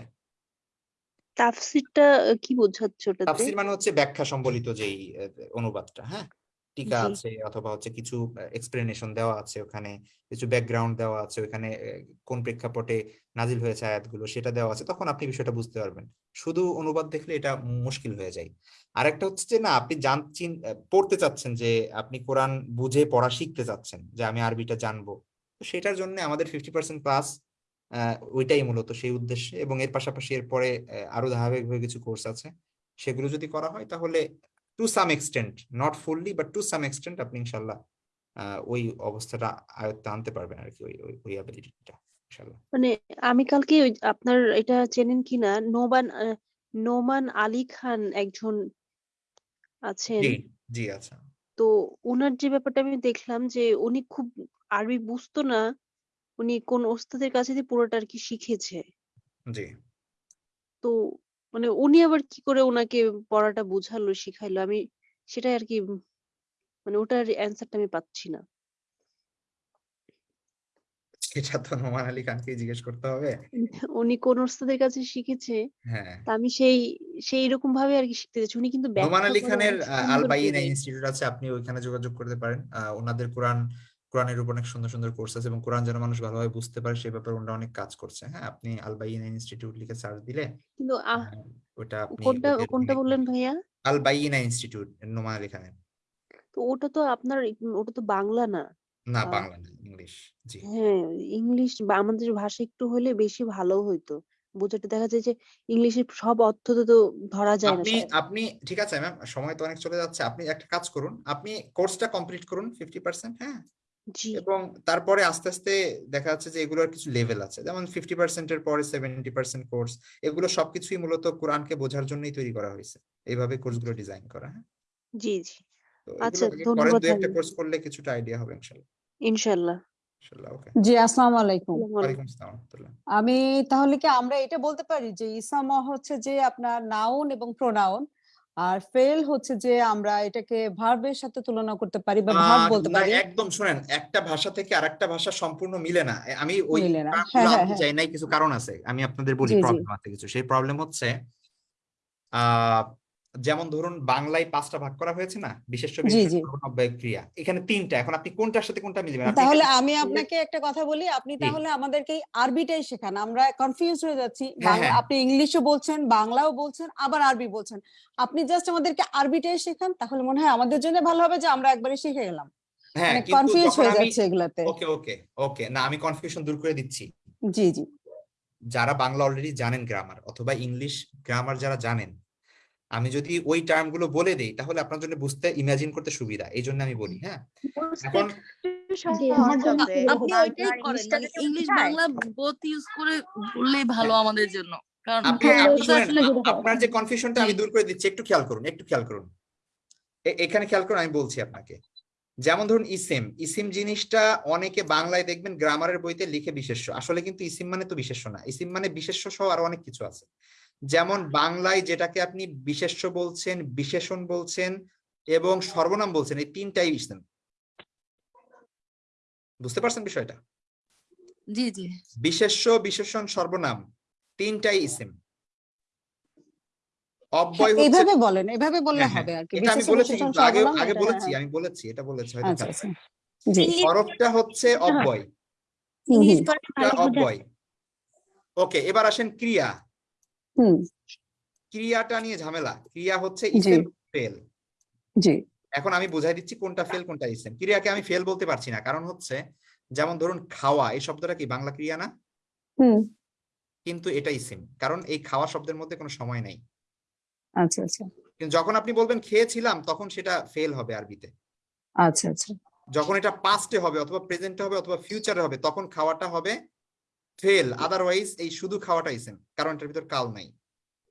তাফসিরটা কি বোঝাচ্ছে ওটাতে? তাফসির মানে হচ্ছে ব্যাখ্যা সম্বলিত যেই অনুবাদটা হ্যাঁ? টিকা আছে অথবা হচ্ছে কিছু এক্সপ্লেনেশন দেওয়া আছে ওখানে কিছু ব্যাকগ্রাউন্ড দেওয়া আছে ওখানে কোন প্রেক্ষাপটে নাজিল হয়েছে আয়াতগুলো সেটা দেওয়া আছে তখন আপনি বিষয়টা বুঝতে পারবেন। শুধু অনুবাদ দেখলে এটা মুশকিল হয়ে যায়। আরেকটা হচ্ছে যে না আপনি জান পড়তে চাচ্ছেন যে আপনি কোরআন বুঝে পড়া শিখতে চাচ্ছেন যে আমি আরবিটা জানব। তো সেটার জন্য আমাদের ফিফটি পার্সেন্ট ক্লাস ওইটাই মূলত সেই উদ্দেশ্যে এবং এর পাশাপাশি এরপরে আরও ধারাবাহিকভাবে কিছু কোর্স আছে। সেগুলো যদি করা হয় তাহলে to some extent not fully but to some extent আপনি ইনশাল্লাহ ওই অবস্থাটা আয়ত্তে আনতে পারবেন আর কি ওই ওই অ্যাবিলিটিটা মানে আমি কালকে ওই আপনার এটা চেনেন কিনা নোমান নোমান আলী খান একজন আছেন। জি আচ্ছা। তো ওনার যে ব্যাপারটা আমি দেখলাম যে উনি খুব আরবি বুঝতো না উনি কোন ওস্তাদের কাছে দিয়ে পুরোটা আর কি শিখেছে। জি। তো মানে উনি আবার কি করে ওনাকে পড়াটা বুঝালো শিখাইলো? আমি সেটাই আর কি মানে ওটার অ্যান্সারটা আমি পাচ্ছি না। সেটা তো নোমান আলী খানকে জিজ্ঞেস করতে হবে। উনি কোন ওস্তাদের কাছে শিখেছে হ্যাঁ। তা আমি সেই সেই রকম ভাবে আর কি শিখতে চাচ্ছি উনি কিন্তু নোমান আলী খানের করে ইনস্টিটিউট আছে আপনি ওইখানে যোগাযোগ করতে পারেন। ওনাদের কোরআন কোরআনের উপর অনেক সুন্দর সুন্দর কোর্স আছে এবং কোরআন যেন মানুষ ভালোভাবে বুঝতে পারে সেই ব্যাপারে ওনারা অনেক কাজ করছে। হ্যাঁ আপনি আলবাইন ইনস্টিটিউট লিখে সার্চ দিলে কিন্তু আহ, ওটা আপনি কোনটা কোনটা বললেন ভাইয়া? আল বাইনা ইনস্টিটিউট নোমান খানের তো ওটা তো আপনার ওটা তো বাংলা না? না বাংলা না ইংলিশ জি। হ্যাঁ ইংলিশ বা আমাদের ভাষা একটু হলে বেশি ভালো হইতো। বোঝাটা দেখা যায় যে ইংলিশের সব অর্থ তো ধরা যায় না আপনি আপনি ঠিক আছে ম্যাম সময় তো অনেক চলে যাচ্ছে। আপনি একটা কাজ করুন আপনি কোর্সটা কমপ্লিট করুন ফিফটি পার্সেন্ট হ্যাঁ? জি এবং তারপরে আস্তে আস্তে দেখা যাচ্ছে যে এগুলোর কিছু লেভেল আছে। যেমন ফিফটি পার্সেন্টের পরে সেভেন্টি পার্সেন্ট কোর্স এগুলো সবকিছুই মূলত কোরআনকে বোঝার জন্যই তৈরি করা হয়েছে। এইভাবে কোর্সগুলো ডিজাইন করা হ্যাঁ? জি জি। আচ্ছা, ধন্যবাদ একটা কোর্স করলে কিছুটা আইডিয়া হবে ইনশাল্লাহ। ইনশাল্লাহ। ইনশাল্লাহ জি আসসালামু আলাইকুম। আমি তাহলে কি আমরা এটা বলতে পারি যে ইসাম হচ্ছে যে আপনার নাউন এবং প্রোনাউন আর ফেল হচ্ছে যে আমরা এটাকে ভার্বের সাথে তুলনা করতে পারি বা ভার্ব বলতে পারি। একদম শুনেন একটা ভাষা থেকে আরেকটা ভাষা সম্পূর্ণ মিলে না। আমি ওই হ্যাঁ, হ্যাঁ, হ্যাঁ। চাই নাই কিছু কারণ আছে। আমি আপনাদের বলি। প্রবলেম আছে কিছু। সেই প্রবলেম হচ্ছে আহ যেমন ধরুন বাংলায় পাঁচটা ভাগ করা হয়েছে না বিশেষ ক্রিয়া। এখানে তিনটা। এখন আপনি কোনটার সাথে কোনটা মিলবেন? তাহলে আমি আপনাকে একটা কথা বলি আপনি তাহলে আমাদেরকে আরবিটাই শেখান। আমরা কনফিউজ হয়ে যাচ্ছি। হ্যাঁ, হ্যাঁ। আপনি ইংলিশও বলছেন বাংলাও বলছেন আবার আরবি বলছেন। আপনি জাস্ট আমাদেরকে আরবিটাই শেখান তাহলে মনে হয় আমাদের জন্য ভালো হবে যে আমরা একবারে শিখে গেলাম। হ্যাঁ মানে কনফিউজ হয়ে যাচ্ছে এগুলাতে। ওকে ওকে ওকে। না আমি কনফিউশন দূর করে দিচ্ছি। জি জি। যারা বাংলা অলরেডি জানেন গ্রামার অথবা ইংলিশ গ্রামার যারা জানেন আমি যদি ওই টার্মগুলো বলে দেই তাহলে আপনার জন্য বুঝতে ইমাজিন করতে সুবিধা। এই জন্য আমি বলি হ্যাঁ? এখন আপনি ওইটাই করেন মানে ইংলিশ বাংলা বোথ ইউজ করে বললেই ভালো আমাদের জন্য। কারণ হ্যাঁ, হয়। আপনার যে কনফিউশনটা আমি দূর করে দিচ্ছি একটু খেয়াল করুন একটু খেয়াল করুন। এখানে খেয়াল করুন আমি বলছি আপনাকে। যেমন ধরুন ইসিম ইসিম জিনিসটা অনেকে বাংলায় দেখবেন গ্রামারের বইতে লিখে বিশেষ্য। আসলে কিন্তু ইসিম মানে তো বিশেষ্য না। ইসিম মানে বিশেষ্য সহ আরও অনেক কিছু আছে। যেমন বাংলায় যেটাকে আপনি বিশেষ্য বলছেন বিশেষণ বলছেন এবং সর্বনাম বলছেন এই তিনটাই ইসিম বুঝতে পারছেন বিষয়টা? জি জি। বিশেষ্য বিশেষণ সর্বনাম তিনটাই ইসিম অব্যয় এইভাবে বলেন এভাবে বললে হ্যাঁ, হ্যাঁ, হবে আর কি। এটা আমি বলেছি আগে আগে বলেছি হ্যাঁ, আমি বলেছি এটা বলেছি হয়তো আচ্ছা আচ্ছা। করেনি। জি হরফটা হচ্ছে অব্যয়। ওকে এবার আসেন ক্রিয়া। ক্রিয়াটা নিয়ে ঝামেলা। ক্রিয়া হচ্ছে ইসেম ফেল জি। এখন আমি বুঝাই দিচ্ছি কোনটা ফেল কোনটা ইসেম ক্রিয়াকে আমি ফেল বলতে পারছি না। কারণ হচ্ছে যেমন ধরুন খাওয়া এই শব্দটা কি বাংলা ক্রিয়া না? কিন্তু এটা ইসিম কারণ এই খাওয়া শব্দের মধ্যে কোনো সময় নেই। আচ্ছা আচ্ছা। কিন্তু যখন আপনি বলবেন খেয়েছিলাম তখন সেটা ফেল হবে আরবিতে। আচ্ছা আচ্ছা। যখন এটা পাস্টে হবে অথবা প্রেজেন্টে হবে অথবা ফিউচারে হবে তখন খাওয়াটা হবে ফেল আদারওয়াইজ এই শুধু খাওয়াটা ইসেম কারণ এটার ভিতর কাল নাই।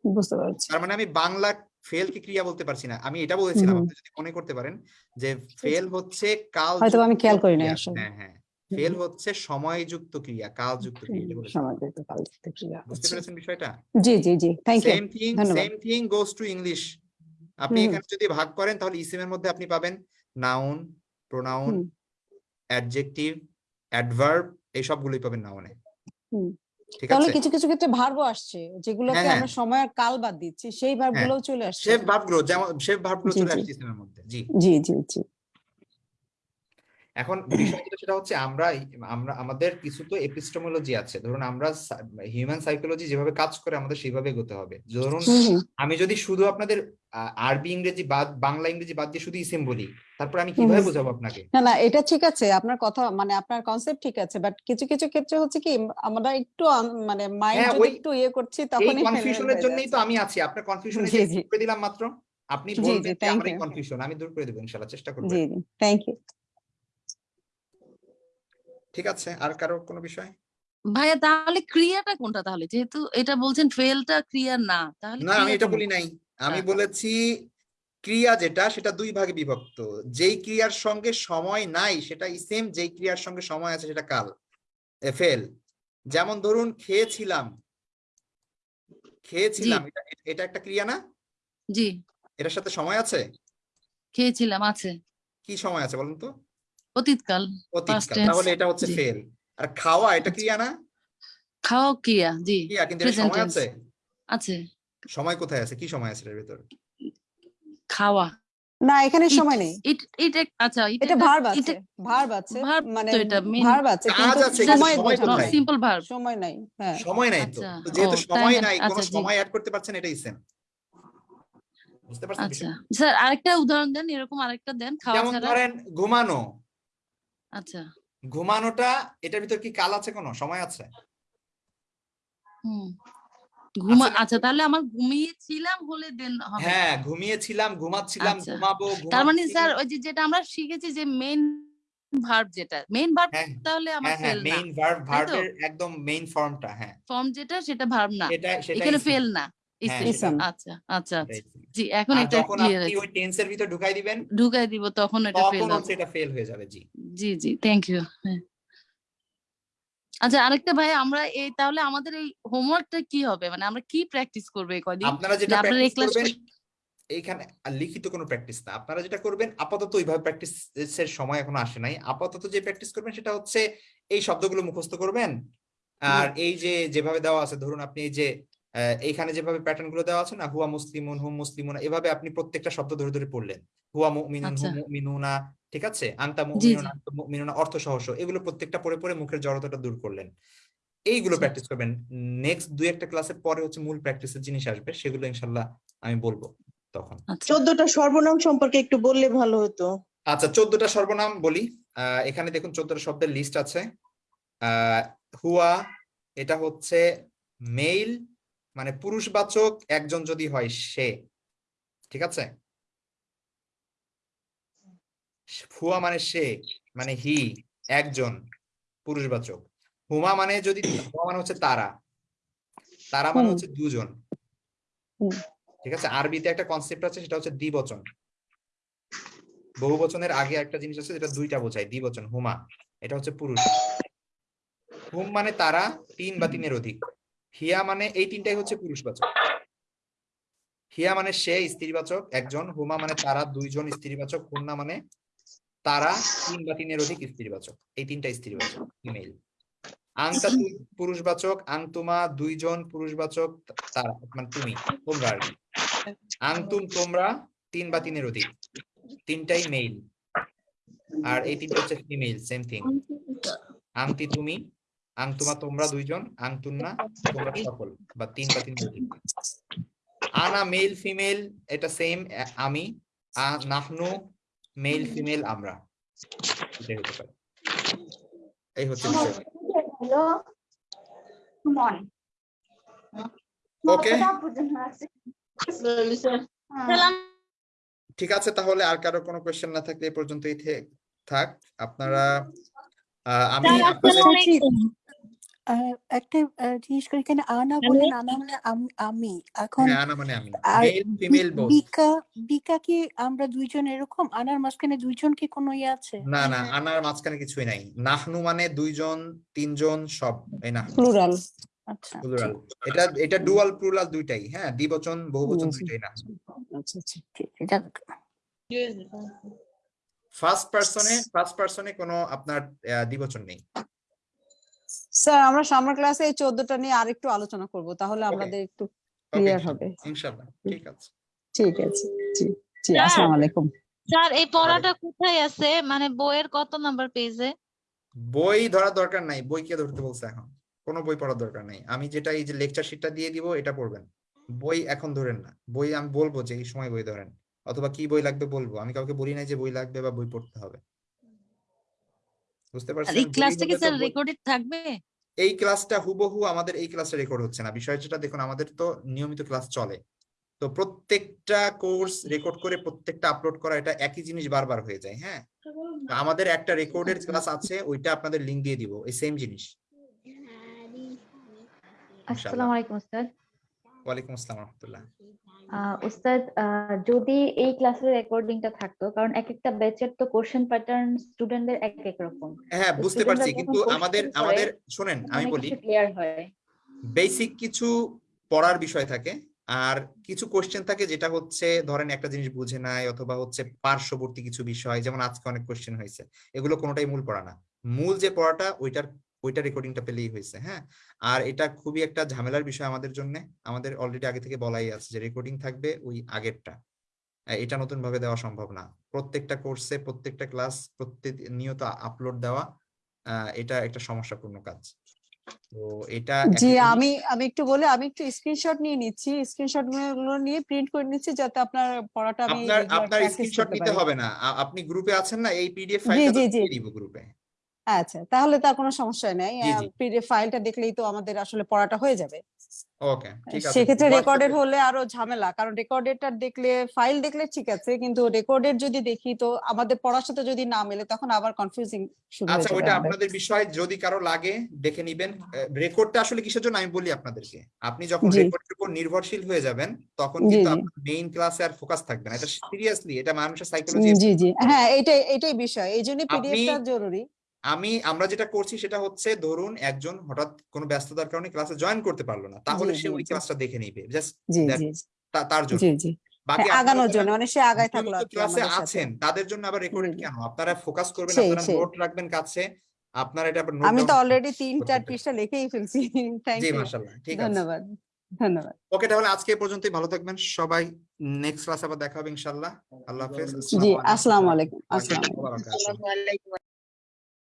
বুঝতে পারছি। তার মানে আমি বাংলা ফেল কি ক্রিয়া বলতে পারছি না আমি এটা বলেছিলাম আপনি যদি মনে করতে পারেন যে ফেল হচ্ছে কাল হয়তো আমি খেয়াল করি নাই আসলে। হ্যাঁ হ্যাঁ। ফেল হচ্ছে সময়যুক্ত ক্রিয়া কাল যুক্ত ক্রিয়া পারি ক্রিয়া বুঝতে আচ্ছা। পেরেছেন বিষয়টা? জি জি জি thank you same thing same thing goes to English আপনি এখানে যদি ভাগ করেন তাহলে ইসিএম ইসিমের মধ্যে আপনি পাবেন নাউন প্রোনাউন অ্যাডজেক্টিভ অ্যাডভার্ব এই সবগুলোই পাবেন নাউনে হুম। ঠিক তাহলে কিছু কিছু ক্ষেত্রে ভার্বও আসছে যেগুলোকে হ্যাঁ, আমরা সময় আর কাল বাদ দিচ্ছি সেই ভার্বগুলোও চলে আসছে। শেফ ভাবগুলো যেমন শেফ ভাবগুলো জি, চলে জি। আসছে ইসিমের মধ্যে জি। জি জি জি। এখন বিষয় যেটা সেটা হচ্ছে আমরা আমরা আমাদের কিছু তো এপিস্টোমোলজি আছে। ধরুন আমরা হিউম্যান সাইকোলজি যেভাবে কাজ করে আমাদের সেইভাবে এগোতে হবে। ধরুন আমি যদি শুধু আপনাদের আরবি ইংরেজি বাদ বাংলা ইংরেজি বাদ দিয়ে শুধু ইসিম বলি তারপর আমি কীভাবে বোঝাবো আপনাকে? না না এটা ঠিক আছে। আপনার কথা মানে আপনার কনসেপ্ট ঠিক আছে বাট কিছু কিছু ক্ষেত্রে হচ্ছে কি আমরা একটু মানে মাইন্ড হ্যাঁ, একটু ইয়ে করছি এই তখনই কনফিউশনের জন্যই তো আমি আছি। আপনার কনফিউশনে দিলাম মাত্র। আপনি বলবেন আমার কনফিউশন আমি দূর করে দেবো ইনশাআল্লাহ চেষ্টা করব জি জি থ্যাংক ইউ ঠিক আছে? আর কারও কোনো বিষয়? ভাইয়া তাহলে ক্রিয়াটা কোনটা তাহলে? যেহেতু এটা বলছেন ফেলটা ক্রিয়া না তাহলে না আমি এটা বলি নাই। আমি আচ্ছা। বলেছি ক্রিয়া যেটা সেটা দুই ভাগে বিভক্ত। যেই ক্রিয়ার সঙ্গে সময় নাই সেটা সেম যেই ক্রিয়ার সঙ্গে সময় আছে সেটা কাল ফেল। যেমন ধরুন খেয়েছিলাম। খেয়েছিলাম এটা এটা একটা ক্রিয়া না? জি। এটার সাথে সময় আছে? খেয়েছিলাম আছে। কি সময় আছে বলুন তো? অতীতকাল অতীতকাল তাহলে এটা হচ্ছে। ফেল আর খাওয়া এটা ক্রিয়া না? খাওয়া ক্রিয়া জি ক্রিয়া কিন্তু সময় আছে? আছে। সময় কোথায় আছে? কি সময় আছে এর ভিতর? খাওয়া। না এখানে সময় নেই। ইট এটা আচ্ছা এটা ভার্ব আছে ভার্ব আছে মানে ভার্ব আছে কাজ কিন্তু আছে, সময় সময় সিম্পল ভার্ব সময় নাই হ্যাঁ। সময় নাই তো। আচ্ছা, যেহেতু সময় নাই কোনো আচ্ছা, সময় অ্যাড করতে পারছেন এটাই সেম বুঝতে পারছেন আচ্ছা। স্যার আরেকটা উদাহরণ দেন এরকম আরেকটা দেন খাওয়া যেমন ধরেন ঘুমানো। আচ্ছা। ঘুমানোটা এটার ভিতর কি কাল আছে কোনো? সময় আছে? ঘুমা আচ্ছা তাহলে আমার ঘুমিয়েছিলাম হলে দেন হবে। হ্যাঁ ঘুমিয়েছিলাম ঘুমাচ্ছিলাম আচ্ছা। ঘুমাবো তার মানে স্যার ওই যে যেটা আমরা শিখেছি যে মেইন ভার্ব যেটা মেইন ভার্ব হ্যাঁ তাহলে আমার হ্যাঁ হ্যাঁ ফেল না। মেইন ভার্ব ভার্বের একদম মেইন ফর্মটা হ্যাঁ। ফর্ম যেটা সেটা ভার্ব না। এখানে ফেল না। হ্যাঁ। আচ্ছা আচ্ছা আচ্ছা। সেটাই sim। জি এখন এটা ক্লিয়ার আপনি ওই টেন্সের ভিতর ঢুকাই দিবেন ঢুকাই দিব তখন এটা ফেল হবে। এটা ফেল হয়ে যাবে জি। জি জি থ্যাংক ইউ আচ্ছা আরেকটা ভাই আমরা এই তাহলে আমাদের এই হোমওয়ার্কটা কি হবে? মানে আমরা কি প্র্যাকটিস করব এই কয়দিন আপনারা যেটা প্র্যাকটিস করবেন এইখানে আর লিখিত কোনো প্র্যাকটিস না। আপনারা যেটা করবেন আপাতত ওইভাবে প্র্যাকটিসের সময় এখনও আসে নাই। আপাতত যে প্র্যাকটিস করবেন সেটা হচ্ছে এই শব্দগুলো মুখস্থ করবেন। আর এই যে যেভাবে দেওয়া আছে ধরুন আপনি এই যে এইখানে যেভাবে প্যাটার্নগুলো দেওয়া আছে না হুয়া মুসলিমুন হুম মুসলিমুন এভাবে আপনি প্রত্যেকটা শব্দ ধরে ধরে পড়লেন। হুয়া মুমিনুন আচ্ছা। হুম মুমিনুনা ঠিক আছে? আন্তা মুমিনুন। আন্তা মুমিনুনা অর্থ সহস এগুলো প্রত্যেকটা পড়ে পড়ে মুখের জড়তাটা দূর করলেন। এইগুলো। প্র্যাকটিস করবেন। নেক্সট দুই একটা ক্লাসের পরে হচ্ছে মূল প্র্যাকটিসের জিনিস আসবে সেগুলো ইনশাল্লাহ আমি বলব তখন। আচ্ছা। চোদ্দটা সর্বনাম সম্পর্কে একটু বললে ভালো হতো। আচ্ছা চোদ্দটা সর্বনাম বলি। আহ, এখানে দেখুন চোদ্দটা শব্দের লিস্ট আছে। আহ, হুয়া এটা হচ্ছে মেইল মানে পুরুষবাচক একজন যদি হয় সে ঠিক আছে? হুয়া মানে সে মানে হি একজন পুরুষবাচক। হুমা মানে যদি হুমা মানে হচ্ছে তারা। তারা মানে হচ্ছে দুজন। ঠিক আছে? আরবিতে একটা কনসেপ্ট আছে সেটা হচ্ছে দ্বিবচন। বহুবচনের আগে একটা জিনিস আছে যেটা দুইটা বোঝায় দ্বিবচন হুমা। এটা হচ্ছে পুরুষ। হুম মানে তারা তিন বা তিনের অধিক। হিয়া মানে এই তিনটাই হচ্ছে পুরুষবাচক। হিয়া মানে সে স্ত্রীবাচক একজন। হুমা মানে তারা দুইজন স্ত্রীবাচক। হুন্না মানে তারা তিন বা তিনের অধিক স্ত্রীবাচক। এই তিনটা স্ত্রীবাচক ইমেইল আংতা পুরুষবাচক আংতুমা দুইজন পুরুষবাচক তারা মানে তুমি তোমরা আর কি। আংতুম তোমরা তিন বা তিনের অধিক। তিনটাই মেইল আর এই তিনটা হচ্ছে ফিমেল সেম থিং আংতি তুমি আংতুমা তোমরা দুইজন আংতুন্না তোমরা সকল বা তিন বা তিন আনা মেল ফিমেল এটা সেম আমি নাহনু মেল ফিমেল আমরা। এটাই হতে পারে। এই হচ্ছে ওকে হ্যাঁ। ঠিক আছে তাহলে আর কারও কোনো কোয়েশ্চেন না থাকলে এই পর্যন্তই থাক। আপনারা আমি আপনাদের আর একটা আহ, জিনিস করে এখানে আনা বলেন আনা মানে আম- আমি। এখন হ্যাঁ আনা মানে আমি আর মেল ফিমেল বি- বোথ বিকা বিকা কি আমরা দুইজন এরকম? আনার মাঝখানে দুইজন কি কোনো ইয়ে আছে? না না আনার মাঝখানে কিছুই নাই। নাহনু মানে দুইজন তিনজন সব এই না প্লুরাল আচ্ছা। প্লুরাল এটা এটা ডুয়াল প্লুরাল দুইটাই। হ্যাঁ দ্বিবচন বহুবচন হুম, হুম। দুইটাই না আচ্ছা আচ্ছা ঠিক। এটা ফার্স্ট পার্সনে ফার্স্ট পার্সনে কোনো আপনার আহ, দ্বিবচন নেই। স্যার আমরা সামার ক্লাসে এই চোদ্দটা নিয়ে আরেকটু আলোচনা করব তাহলে আমাদের একটু ক্লিয়ার হবে। ইনশাআল্লাহ ঠিক আছে। ঠিক আছে জি জি আসসালামু আলাইকুম। স্যার এই পড়াটা কোথায় আছে? মানে বইয়ের কত নাম্বার পেজে? বই ধরার দরকার নাই বই কে ধরতে বলছে এখন? কোনো বই পড়ার দরকার নাই। আমি যেটা এই যে লেকচার শিটটা দিয়ে দিব এটা পড়বেন। বই এখন ধরেন না। বই আমি বলব যে এই সময় বই ধরেন। অথবা কি বই লাগবে বলব। আমি কাউকে বলি নাই যে বই লাগবে বা বই পড়তে হবে। বুঝতে পারছেন? এই বই ক্লাসটা কি স্যার রেকর্ডেড থাকবে? এই ক্লাসটা হুবহু আমাদের এই ক্লাসে রেকর্ড হচ্ছে না। বিষয় যেটা দেখুন আমাদের তো নিয়মিত ক্লাস চলে। তো প্রত্যেকটা কোর্স রেকর্ড করে প্রত্যেকটা আপলোড করা এটা একই জিনিস বারবার হয়ে যায় হ্যাঁ? তো আমাদের একটা রেকর্ডেড ক্লাস আছে ওইটা আপনাদের লিংক দিয়ে দিব এই সেম জিনিস। আসসালামু আলাইকুম উস্তাদ ওয়ালাইকুম আসসালাম রহমতুল্লাহ। উস্তাদ যদি এই ক্লাসের রেকর্ডিংটা থাকতো কারণ এক একটা ব্যাচের তো কোশ্চেন প্যাটার্ন স্টুডেন্টদের এক এক রকম। হ্যাঁ বুঝতে পারছি কিন্তু আমাদের আমাদের শোনেন আমি বলি ক্লিয়ার হয়। বেসিক কিছু পড়ার বিষয় থাকে আর কিছু কোশ্চেন থাকে যেটা হচ্ছে ধরেন একটা জিনিস বুঝে নাই অথবা হচ্ছে পার্শ্ববর্তী কিছু বিষয় যেমন আজকে অনেক কোশ্চেন হয়েছে এগুলো কোনোটাই মূল পড়া না। মূল যে পড়াটা ওইটার ওইটা রেকর্ডিংটা পেলেই হয়েছে হ্যাঁ? আর এটা খুবই একটা ঝামেলার বিষয় আমাদের জন্য। আমাদের অলরেডি আগে থেকে বলাই আছে যে রেকর্ডিং থাকবে ওই আগেরটা। এটা নতুন ভাবে দেওয়া সম্ভব না। প্রত্যেকটা কোর্সে প্রত্যেকটা ক্লাস প্রত্যেক নিয়ত আপলোড দেওয়া এটা একটা সমস্যাপূর্ণ কাজ। তো এটা জি আমি আমি একটু বলে আমি একটু স্ক্রিনশট নিয়ে নিচ্ছি। স্ক্রিনশটগুলো নিয়ে প্রিন্ট করে নিচ্ছি যাতে আপনার পড়াটা আমি আপনার আপনার স্ক্রিনশট নিতে হবে না। আপনি গ্রুপে আছেন না এই পিডিএফ ফাইলটা। দিয়ে দিব গ্রুপে আচ্ছা তাহলে তার কোনো সমস্যা নেই। পিডিএফ ফাইলটা দেখলেই তো আমাদের আসলে পড়াটা হয়ে যাবে। ওকে ঠিক আছে। সেক্ষেত্রে রেকর্ডেড হলে আরও ঝামেলা কারণ রেকর্ডেডটা দেখলে ফাইল দেখলে ঠিক আছে কিন্তু রেকর্ডেড যদি দেখি তো আমাদের পড়ার সাথে যদি না মেলে তখন আবার কনফিউজিং শুরু হয়ে আচ্ছা আমাদের। আপনাদের বিষয় যদি কারও লাগে দেখে নিবেন। রেকর্ডটা আসলে কিসের জন্য? আমি বলি আপনাদেরকে। আপনি যখন রেকর্ডের উপর নির্ভরশীল হয়ে যাবেন তখন কিন্তু আপনার মেইন ক্লাসে আর ফোকাস থাকবে না। এটা সিরিয়াসলি এটা মানুষের সাইকোলজি জি জি হ্যাঁ এটাই এটাই বিষয়। এই জন্য আপনি- পিডিএফটা জরুরি। আমি আমরা যেটা করছি সেটা হচ্ছে ধরুন একজন হঠাৎ কোনো ব্যস্ততার কারণে ক্লাসে জয়েন করতে পারল না তাহলে সে ওই ক্লাসটা দেখে নিবে। জাস্ট তার জন্য। জি জি। বাকি হ্যাঁ, আগানোর জন্য মানে সে আগায় থাকল আর নিয়মিত কি ক্লাসে আছেন তাদের জন্য আবার রেকর্ডেড জি, জি। কেন? আপনারা ফোকাস করবেন আপনারা নোট রাখবেন কাছে আপনারা এটা আমি তো ডাউন অলরেডি তিন চার পৃষ্ঠা লিখেই ফেলছি। থ্যাংক ইউ মাশাআল্লাহ ঠিক আছে। ধন্যবাদ ধন্যবাদ। ওকে তাহলে আজকে পর্যন্তই ভালো থাকবেন। সবাই নেক্সট ক্লাস আবার দেখা হবে ইনশাআল্লাহ। আল্লাহ হাফেজ জি আসসালামু আলাইকুম। আসসালামু আলাইকুম।